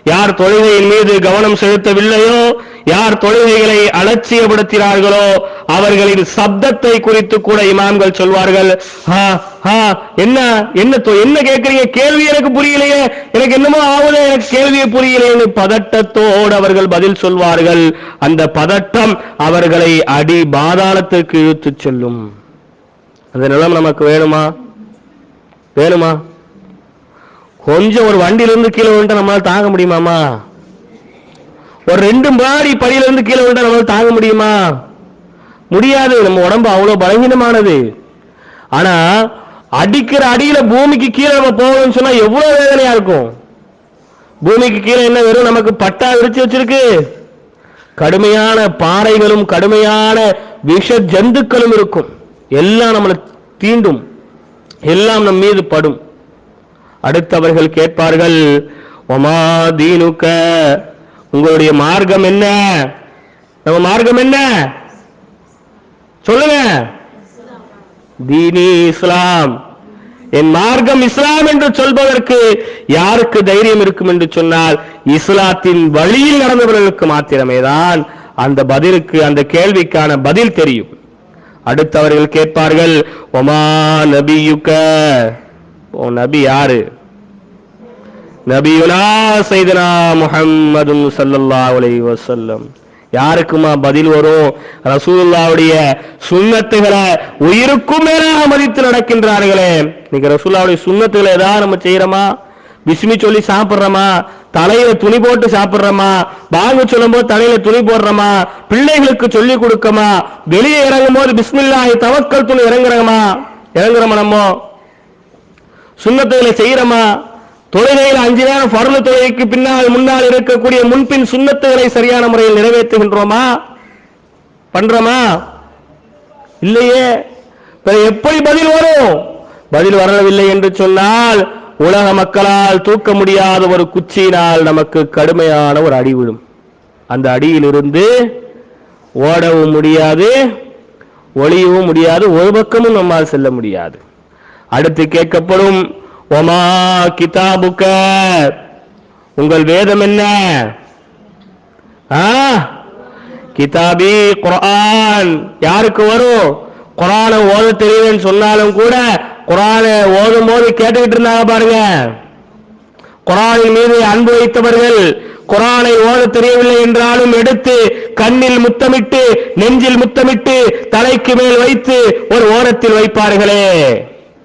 யார் தொழுகையின் மீது கவனம் செலுத்தவில்லையோ யார் தொழுகைகளை அலட்சியப்படுத்தினார்களோ அவர்களின் சப்தத்தை குறித்து கூட இமாம்கள் சொல்வார்கள். என்ன என்ன தொ- என்ன கேட்கறீங்க? கேள்வி எனக்கு புரியலையே. எனக்கு என்னமோ ஆகுது எனக்கு கேள்வியை புரியலையே பதட்டத்தோடு அவர்கள் பதில் சொல்வார்கள். அந்த பதட்டம் அவர்களை அடி பாதாளத்திற்கு இழுத்துச் செல்லும். அந்த நிலம் நமக்கு வேணுமா? வேணுமா? கொஞ்சம் ஒரு வண்டியிலிருந்து கீழே விழுந்தா நம்மளால தாங்க முடியுமாமா? ஒரு ரெண்டு மாடி படியிலிருந்து கீழே விழுந்தா நம்மளால தாங்க முடியுமா? முடியாது. நம்ம உடம்பு அவ்வளவு பலகீனமானது. ஆனா அடிக்கிற அடியில பூமிக்கு கீழே நம்ம போகணும்னு சொன்னா எவ்வளவு வேதனையா இருக்கும். பூமிக்கு கீழே என்ன வெறும் நமக்கு பட்டா விரிச்சு வச்சிருக்கு. கடுமையான பாறைகளும் கடுமையான விஷ ஜந்துக்களும் இருக்கும். எல்லாம் நம்மளை தீண்டும். எல்லாம் நம் மீது படும். அடுத்தவர்கள் கேட்பார்கள் ஒமா தீனுக்க? உங்களுடைய மார்க்கம் என்ன? நம்ம மார்க்கம் என்ன? சொல்லுங்க. தீனி இஸ்லாம். என் மார்க்கம் இஸ்லாம் என்று சொல்பதற்கு யாருக்கு தைரியம் இருக்கும் என்று சொன்னால் இஸ்லாத்தின் வழியில் நடந்தவர்களுக்கு மாத்திரமே தான் அந்த பதிலுக்கு அந்த கேள்விக்கான பதில் தெரியும். அடுத்தவர்கள் கேட்பார்கள் ஒமா நபியுக்க? ஓ நபி யாரு? நபியுனா சைதனா முஹம்மது ஸல்லல்லாஹு அலைஹி யாருக்குமா பதில் வரும்? ரசூல்லாவுடைய சுண்ணத்துகளை உயிருக்கும் மேலாக மதித்து நடக்கின்றார்களே. இன்னைக்கு ரசூல்லாவுடைய சுண்ணத்துகளை ஏதாவது நம்ம செய்யறோமா? பிஸ்மி சொல்லி சாப்பிடுறோமா? தலையில துணி போட்டு சாப்பிடுறோமா? பாங்கு சொல்லும் போது தலையில துணி போடுறோமா? பிள்ளைகளுக்கு சொல்லி கொடுக்கமா? வெளியே இறங்கும் போது பிஸ்மில்லாஹி தவக்கல் துணி இறங்குறோமா? இறங்குறோமா நம்ம? சுண்ணத்துகளை செய்யறோமா? தொழுகையில் அஞ்சு நேரம் பருள தொழுகைக்கு பின்னால் முன்னால் இருக்கக்கூடிய முன்பின் சுண்ணத்துகளை சரியான முறையில் நிறைவேற்றுகின்றோமா? பண்றோமா? இல்லையே. எப்படி பதில் வரும்? பதில் வரவில்லை என்று சொன்னால் உலக மக்களால் தூக்க முடியாத ஒரு குச்சியினால் நமக்கு கடுமையான ஒரு அடி விழும். அந்த அடியிலிருந்து ஓடவும் முடியாது ஒளியவும் முடியாது ஒரு பக்கமும் நம்மால் செல்ல முடியாது. அடுத்து கேட்கப்படும் ஒமா கிதாபுக்க உங்கள் வேதம் என்ன? ஆ? கிதாபி குரான் யாருக்கு வரும்? குரான ஓத தெரியுதுன்னு சொன்னாலும் கூட குரான ஓதும் போது கேட்டுக்கிட்டு இருந்தாங்க பாருங்க. குரானின் மீது அன்பு வைத்தவர்கள் குரானை ஓத தெரியவில்லை என்றாலும் எடுத்து கண்ணில் முத்தமிட்டு நெஞ்சில் முத்தமிட்டு தலைக்கு மேல் வைத்து ஒரு ஓரத்தில் வைப்பார்களே.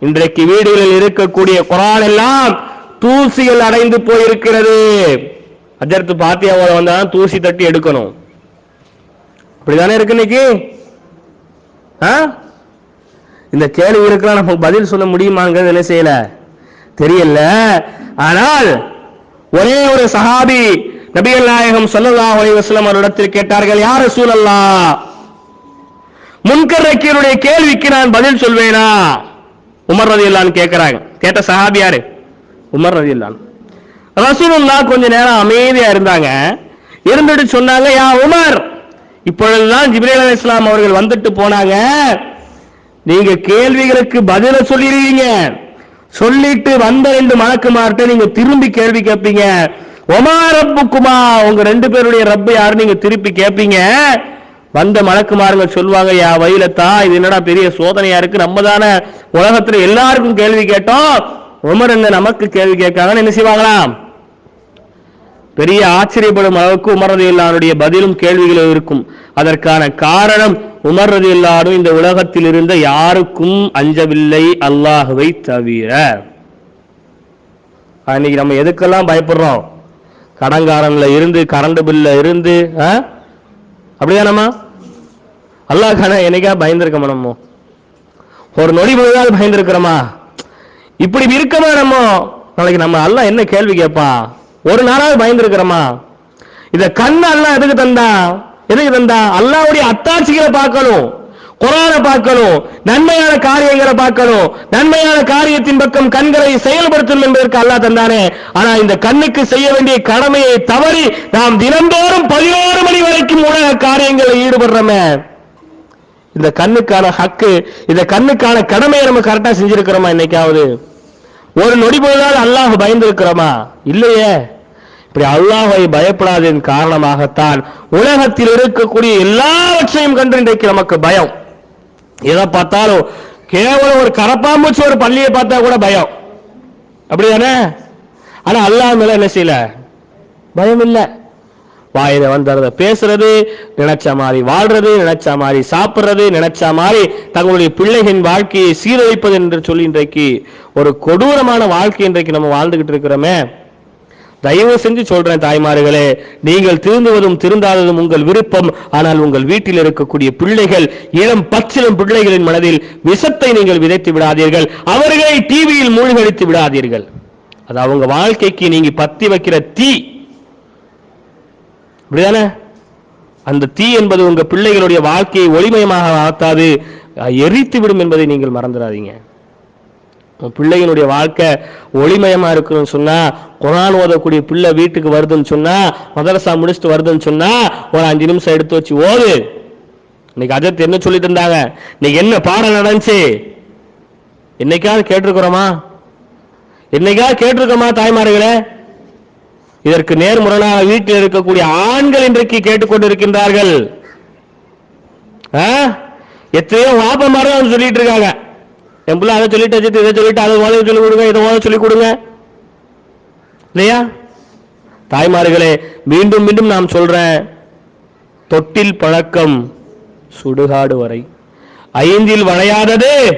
இன்றைக்கு வீடுகளில் இருக்கக்கூடிய குரான் எல்லாம் தூசிகள் அடைந்து போயிருக்கிறது. அஜர்த்து பாத்தியா ஓத வந்தாலும் தூசி தட்டி எடுக்கணும். அப்படிதானே இருக்கு இன்னைக்கு? ஆ? இந்த இருக்கலாம் நமக்கு பதில் சொல்ல முடியுமாங்கிறது என்ன செய்யல? தெரியல. ஆனால் ஒரே ஒரு சஹாபி நபிகள் நாயகம் சொல்லல்லா அலைஹி வஸல்லம் அவரிடத்தில் கேட்டார்கள் யார் சூழல்லா முன்கர் நக்கீருடைய கேள்விக்கு நான் பதில் சொல்வேனா? உமர் ரதி இல்லான்னு கேட்குறாங்க கேட்ட சஹாபி யாரு? உமர் ரலியல்லாஹு ரசூலுல்லா கொஞ்ச நேரம் அமைதியா இருந்தாங்க. இருந்துட்டு சொன்னாங்க யா உமர் இப்பொழுதுதான் ஜிப்னீலா இஸ்லாம் அவர்கள் வந்துட்டு போனாங்க. நீங்க கேள்விகளுக்கு பதில சொல்லிடுவீங்க சொல்லிட்டு வந்த ரெண்டு மலக்குமார்ட்ட நீங்க திரும்பி கேள்வி கேட்பீங்க ஒமா ரப்புக்குமா உங்க ரெண்டு பேருடைய ரப்பு யாரு நீங்க திருப்பி கேட்பீங்க வந்த மலக்குமாருங்க சொல்லுவாங்க யா வயலத்தா இது என்னடா பெரிய சோதனையா இருக்கு? நம்ம தானே உலகத்துல எல்லாருக்கும் கேள்வி கேட்டோம். உமர் என்ன நமக்கு கேள்வி கேட்காங்கன்னு என்ன செய்வாங்களாம் பெரிய ஆச்சரியப்படும் அளவுக்கு உமர் இல்லாருடைய பதிலும் கேள்விகளும் இருக்கும். அதற்கான காரணம் உமர் இல்லாரும் இந்த உலகத்தில் இருந்த யாருக்கும் அஞ்சவில்லை அல்லாஹுவை தவிர. அன்னைக்கு நம்ம எதுக்கெல்லாம் பயப்படுறோம்? கடங்காரன்ல இருந்து கரண்ட் பில்ல இருந்து ஆ? அப்படிதானம்மா அல்லாஹ் என்னைக்கா பயந்துருக்கோமா நம்ம? ஒரு நொடி பொழுதாவது பயந்துருக்கிறோமா? இப்படி இருக்கமா நம்ம? நாளைக்கு நம்ம அல்லாஹ் என்ன கேள்வி கேட்பா? ஒரு நாளாவது பயந்துருக்கிறோமா? இத கண்ணு அல்லாஹ் எதுக்கு தந்தா? எதுக்கு தந்தா? அல்லாவுடைய அத்தாட்சிகளை பார்க்கணும். குரானை பார்க்கணும் நன்மையான காரியங்களை பார்க்கணும் நன்மையான காரியத்தின் பக்கம் கண்களை செயல்படுத்தணும் என்பதற்கு அல்லா தந்தானே. ஆனா இந்த கண்ணுக்கு செய்ய வேண்டிய கடமையை தவறி நாம் தினந்தோறும் பதினோரு மணி வரைக்கும் உலக காரியங்களில் ஈடுபடுறோமே. இந்த கண்ணுக்கான ஹக்கு இந்த கண்ணுக்கான கடமையை நம்ம கரெக்டா செஞ்சிருக்கிறோமா இன்னைக்காவது? ஒரு நொடி பொழுதாவது அல்லாஹ் பயந்திருக்கிறோமா? இல்லையே. இப்படி அல்லாஹை பயப்படாததன் காரணமாகத்தான் உலகத்தில் இருக்கக்கூடிய எல்லாவற்றையும் கண்டு இன்றைக்கு நமக்கு பயம். எதை பார்த்தாலும் கேவலம் ஒரு கரப்பாம்பூச்சி ஒரு பள்ளியை பார்த்தா கூட பயம். அப்படிதானே? ஆனா அல்லாஹ் மேல என்ன செய்யல? பயம் இல்லை வாயில வந்தறத பேசுறது நினைச்ச மாதிரி வாழ்றது நினைச்ச மாதிரி சாப்பிடுறது நினைச்ச மாதிரி தங்களுடைய பிள்ளைகளின் வாழ்க்கையை சீரழிப்பது என்று சொல்லி இன்றைக்கு ஒரு கொடூரமான வாழ்க்கை இன்றைக்கு நம்ம வாழ்ந்துகிட்டு இருக்கிறோமே. தயவு செஞ்சு சொல்றேன் தாய்மார்களே நீங்கள் திருந்துவதும் திருந்தாததும் உங்கள் விருப்பம். ஆனால் உங்கள் வீட்டில் இருக்கக்கூடிய பிள்ளைகள் இளம் பச்சிலும் பிள்ளைகளின் மனதில் விஷத்தை நீங்கள் விதைத்து விடாதீர்கள். அவர்களை டிவியில் மூழ்கடித்து விடாதீர்கள். அது அவங்க வாழ்க்கைக்கு நீங்க பத்தி வைக்கிற தீ. அப்படிதானே அந்த தீ என்பது உங்க பிள்ளைகளுடைய வாழ்க்கையை ஒளிமயமாக ஆத்தாது எரித்து விடும் என்பதை நீங்கள் மறந்துடாதீங்க. பிள்ளையினுடைய வாழ்க்கை ஒளிமயமாக இருக்குன்னு சொன்னால் குரான் ஓதக்கூடிய பிள்ளை வீட்டுக்கு வருதுன்னு சொன்னால் மதரசா முடிச்சுட்டு வருதுன்னு சொன்னால் ஒரு அஞ்சு நிமிஷம் எடுத்து வச்சு ஓது. இன்னைக்கு அஜத் என்ன சொல்லிட்டு இருந்தாங்க? இன்னைக்கு என்ன பாடம் நடந்துச்சு? என்னைக்காவது கேட்டிருக்கிறோமா? என்னைக்காவது கேட்டிருக்கோமா தாய்மார்களே? இதற்கு நேர்முரணாக வீட்டில் இருக்கக்கூடிய ஆண்கள் இன்றைக்கு கேட்டுக்கொண்டிருக்கின்றார்கள். ஆ? எத்தனையோ வாப்பமாரும் வந்து சொல்லிட்டு இருக்காங்க. என் பிள்ளை அதை சொல்லிட்டு அஜித் இதை சொல்லிட்டு அதை ஓத சொல்லி கொடுங்க இதை ஓத சொல்லி கொடுங்க. இல்லையா? தாய்மார்களே மீண்டும் மீண்டும் நாம் சொல்றேன். தொட்டில் பழக்கம் சுடுகாடு வரை. ஐந்தில் வளையாதது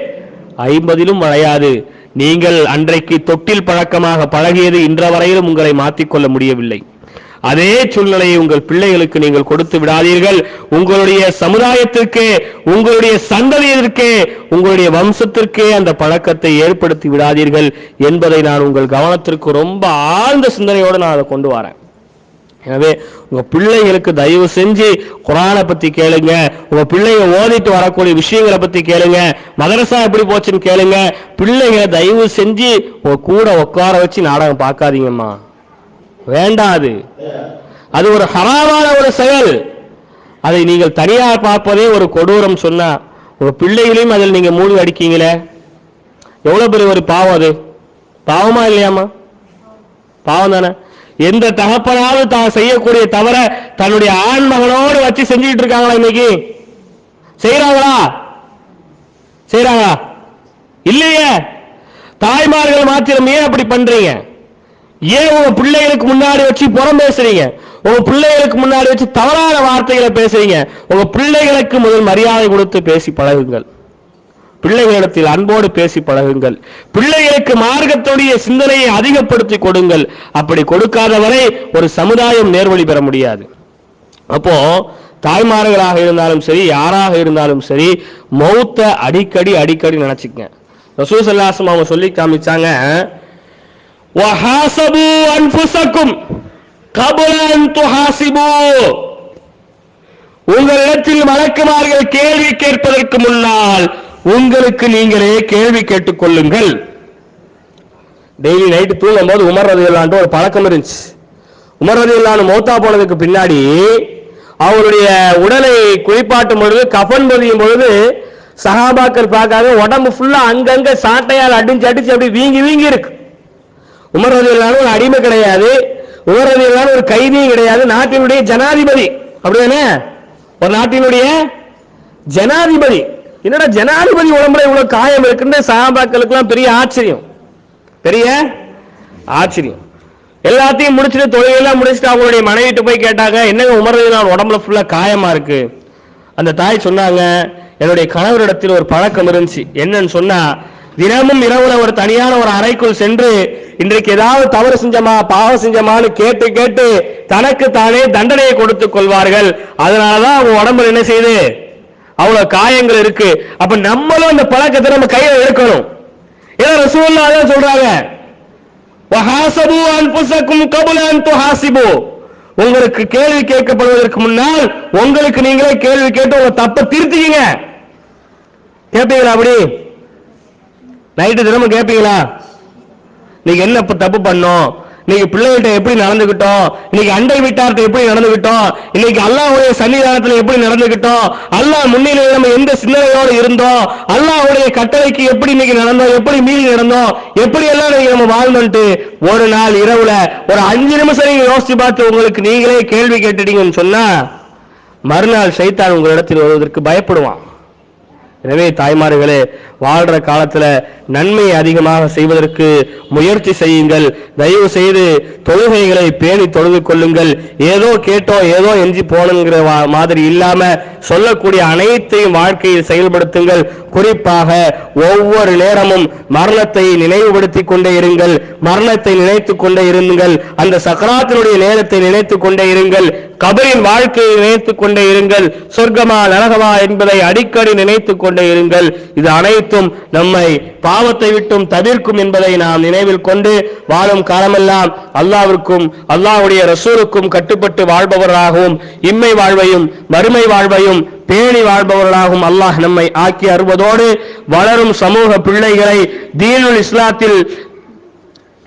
ஐம்பதிலும் வளையாது. நீங்கள் அன்றைக்கு தொட்டில் பழக்கமாக பழகியது இன்ற வரையிலும் உங்களை மாற்றிக்கொள்ள முடியவில்லை. அதே சூழ்நிலையை உங்கள் பிள்ளைகளுக்கு நீங்கள் கொடுத்து விடாதீர்கள். உங்களுடைய சமுதாயத்திற்கே உங்களுடைய சந்ததியிற்கே உங்களுடைய வம்சத்திற்கே அந்த பழக்கத்தை ஏற்படுத்தி விடாதீர்கள் என்பதை நான் உங்கள் கவனத்திற்கு ரொம்ப ஆழ்ந்த சிந்தனையோடு நான் அதை கொண்டு வரேன். எனவே உங்க பிள்ளைகளுக்கு தயவு செஞ்சு குரானை பத்தி கேளுங்க. உங்க பிள்ளைங்க ஓதிட்டு வரக்கூடிய விஷயங்களை பத்தி கேளுங்க. மதரசா எப்படி போச்சுன்னு கேளுங்க. பிள்ளைங்களை தயவு செஞ்சு உங்க கூட உட்கார வச்சு நாடகம் பார்க்காதீங்கம்மா. வேண்டாம் அது. அது ஒரு ஹராமான ஒரு செயல். அதை நீங்கள் தனியாக பார்ப்பதே ஒரு கொடூரம் சொன்னா உங்க பிள்ளைகளையும் அதில் நீங்க மூழ்கி அடிக்கீங்களே? எவ்வளவு பெரிய ஒரு பாவம் அது? பாவமா இல்லையாம்மா? பாவம் தானே. எந்த தகப்பனாவது தான் செய்யக்கூடிய தவிர தன்னுடைய ஆண் மகனோடு வச்சு செஞ்சுக்கிட்டு இருக்காங்களா இன்னைக்கு? செய்யறாங்களா செய்யறாங்களா இல்லையே. தாய்மார்கள் மாத்திரம் ஏன் அப்படி பண்றீங்க? ஏன் உங்க பிள்ளைகளுக்கு முன்னாடி வச்சு புறம் பேசுறீங்க? உங்க பிள்ளைகளுக்கு முன்னாடி வச்சு தவறான வார்த்தைகளை பேசுறீங்க. உங்க பிள்ளைகளுக்கு முதல் மரியாதை கொடுத்து பேசி பழகுங்கள். பிள்ளைகளிடத்தில் அன்போடு பேசி பழகுங்கள். பிள்ளைகளுக்கு மார்க்கத்துடைய சிந்தனையை அதிகப்படுத்தி கொடுங்கள். அப்படி கொடுக்காதவரை ஒரு சமுதாயம் நேர்வழி பெற முடியாது. அப்போ தாய்மார்களாக இருந்தாலும் சரி யாராக இருந்தாலும் சரி மௌத்த அடிக்கடி அடிக்கடி நினைச்சுக்கங்க. ரசூசல்லாசம் அவங்க சொல்லி காமிச்சாங்க வஹாசபு அன்ஃபுசக்கும் கபுல அன் துஹாசிபு உங்களிடத்தில் மலக்குமார்கள் கேள்வி கேட்பதற்கு முன்னால் உங்களுக்கு நீங்களே கேள்வி கேட்டுக் கொள்ளுங்கள். டெய்லி நைட்டு தூங்கும் போது உமர் இல்லாண்டு ஒரு பழக்கம் இருந்துச்சு. உமர் ரதியல்லான்னு மௌத்தா போனதுக்கு பின்னாடி அவருடைய உடலை குளிப்பாட்டும் பொழுது கஃன் பதியும் பொழுது சஹாபாக்கள் பார்க்காத உடம்பு ஃபுல்லா அங்கங்க சாட்டையால் அடிச்சு அடிச்சு அப்படி வீங்கி வீங்கி இருக்கு. உமர் ரதியல்லான்னு ஒரு அடிமை கிடையாது. உமர் ரதியல்லான்னு ஒரு கைதியும் கிடையாது. நாட்டினுடைய ஜனாதிபதி. அப்படிதானே ஒரு நாட்டினுடைய ஜனாதிபதி. என்னடா ஜனாதிபதி உடம்புல இவ்வளவு காயம் இருக்குன்னு சஹாபாக்களுக்கு பெரிய ஆச்சரியம். பெரிய ஆச்சரியம். எல்லாத்தையும் முடிச்சுட்டு தொழிலெல்லாம் முடிச்சுட்டு அவங்களுடைய மனைவிட்டு போய் கேட்டாங்க என்னங்க உமர்றது உடம்புல ஃபுல்லா காயமா இருக்கு? அந்த தாய் சொன்னாங்க என்னுடைய கணவரிடத்தில் ஒரு பழக்கம் இருந்துச்சு. என்னன்னு சொன்னா தினமும் இரவுல ஒரு தனியான ஒரு அறைக்குள் சென்று இன்றைக்கு ஏதாவது தவறு செஞ்சமா பாவம் செஞ்சமான்னு கேட்டு கேட்டு தனக்கு தானே தண்டனையை கொடுத்துக் கொள்வார்கள். அதனாலதான் அவங்க உடம்புல என்ன செய்யுது? அவ்வளவு காயங்கள் இருக்கு. அப்ப நம்மளும் அந்த பழக்கத்தை நம்ம கையில எடுக்கணும். ஏன்னா ரசூல்லா அதான் சொல்றாங்க உங்களுக்கு கேள்வி கேட்கப்படுவதற்கு முன்னால் உங்களுக்கு நீங்களே கேள்வி கேட்டு உங்க தப்ப திருத்திக்கீங்க. கேட்பீங்களா அப்படி? நைட்டு தினமும் கேட்பீங்களா நீங்க என்ன இப்ப தப்பு பண்ணோம்? இன்னைக்கு பிள்ளைகிட்ட எப்படி நடந்துகிட்டோம்? இன்னைக்கு அண்டை வீட்டார்ட்ட எப்படி நடந்துகிட்டோம்? இன்னைக்கு அல்லாவுடைய சன்னிதானத்துல எப்படி நடந்துகிட்டோம்? அல்லாஹ் முன்னிலையில் நம்ம எந்த சிந்தனையோடு இருந்தோம்? அல்லாவுடைய கட்டளைக்கு எப்படி இன்னைக்கு நடந்தோம்? எப்படி மீறி நடந்தோம்? எப்படி எல்லாம் நீங்க நம்ம வாழ்ந்தோன்ட்டு ஒரு நாள் இரவுல ஒரு அஞ்சு நிமிஷம் நீங்க யோசிச்சு பார்த்து உங்களுக்கு நீங்களே கேள்வி கேட்டுட்டீங்கன்னு சொன்னா மறுநாள் சைத்தான் உங்களிடத்தில் வருவதற்கு பயப்படுவான். எனவே தாய்மார்களே வாழ்ற காலத்துல நன்மை அதிகமாக செய்வதற்கு முயற்சி செய்யுங்கள். தயவு செய்து தொழுகைகளை பேணி தொழுது கொள்ளுங்கள். ஏதோ கேட்டோம் ஏதோ எஞ்சி போனங்கிற வா- மாதிரி இல்லாம சொல்லக்கூடிய அனைத்தையும் வாழ்க்கையில் செயல்படுத்துங்கள். குறிப்பாக ஒவ்வொரு நேரமும் மரணத்தை நினைவுபடுத்திக் கொண்டே இருங்கள். மரணத்தை நினைத்துக் கொண்டே இருங்கள். அந்த சக்கராத்தினுடைய நேரத்தை நினைத்துக் கொண்டே இருங்கள். கபரின் வாழ்க்கையை நினைத்துக் கொண்டே இருங்கள். சொர்க்கமா நரகமா என்பதை அடிக்கடி நினைத்துக் கொண்டே இருங்கள். இது அனைத்தும் நம்மை பாவத்தை விட்டும் தவிர்க்கும் என்பதை நாம் நினைவில் கொண்டு வாழும் காலமெல்லாம் அல்லாவிற்கும் அல்லாவுடைய ரசூலுக்கும் கட்டுப்பட்டு வாழ்பவராகவும் இம்மை வாழ்வையும் மறுமை வாழ்வையும் பேணி வாழ்பவர்களாகவும் அல்லாஹ் நம்மை ஆக்கி அருவதோடு வளரும் சமூக பிள்ளைகளை தீனுல் இஸ்லாத்தில்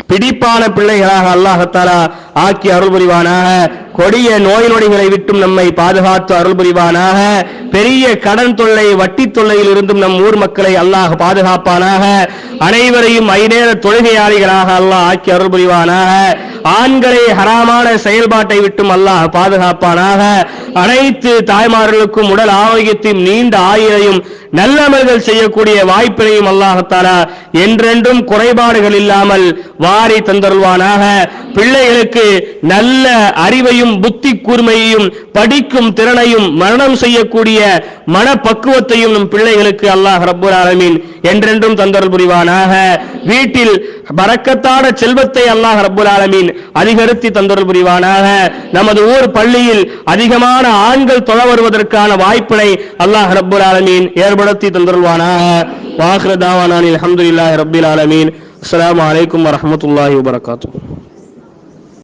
பிடிப்பான பிள்ளைகளாக அல்லாஹத்தாலா ஆக்கி அருள் புரிவானாக கொடிய நோய் நொடிகளை விட்டும் நம்மை பாதுகாத்து அருள் புரிவானாக. பெரிய கடன் தொல்லை வட்டி தொல்லையில் இருந்தும் நம் ஊர் மக்களை அல்லாஹ் பாதுகாப்பானாக. அனைவரையும் ஐநேர தொழுகையாளிகளாக அல்லாஹ் ஆக்கி அருள் புரிவானாக. ஆண்களை ஹராமான செயல்பாட்டை விட்டும் அல்லாஹ் பாதுகாப்பானாக. அனைத்து தாய்மார்களுக்கும் உடல் ஆரோக்கியத்தையும் நீண்ட ஆயுளையும் நல்லமல்கள் செய்யக்கூடிய வாய்ப்பினையும் அல்லாஹத்தாரா என்றென்றும் குறைபாடுகள் இல்லாமல் வாரி தந்தருள்வானாக. பிள்ளைகளுக்கு நல்ல அறிவையும் புத்தி கூர்மையையும் படிக்கும் திறனையும் மரணம் செய்யக்கூடிய மனப்பக்குவத்தையும் நம் பிள்ளைகளுக்கு அல்லாஹ் ரப்பூர் ஆலமீன் என்றென்றும் தந்தர் புரிவானாக. வீட்டில் பறக்கத்தான செல்வத்தை அல்லாஹ் ரப்புல் ஆலமீன் அதிகரித்து தந்தர் புரிவானாக. நமது ஊர் பள்ளியில் அதிகமான ஆண்கள் தொழ வருவதற்கான வாய்ப்பினை அல்லாஹ் ரப்புல் ஆலமீன் ஏற்படுத்தி தந்தருள்வானாக. வாஹ்ரதாவானில் அஹமதுல்லாஹ் அல்ஹம்துலில்லாஹி ரப்பில் ஆலமீன். அஸ்லாம் வலைக்கம் வரமத்துல்லாஹி வபரகாத்துஹு.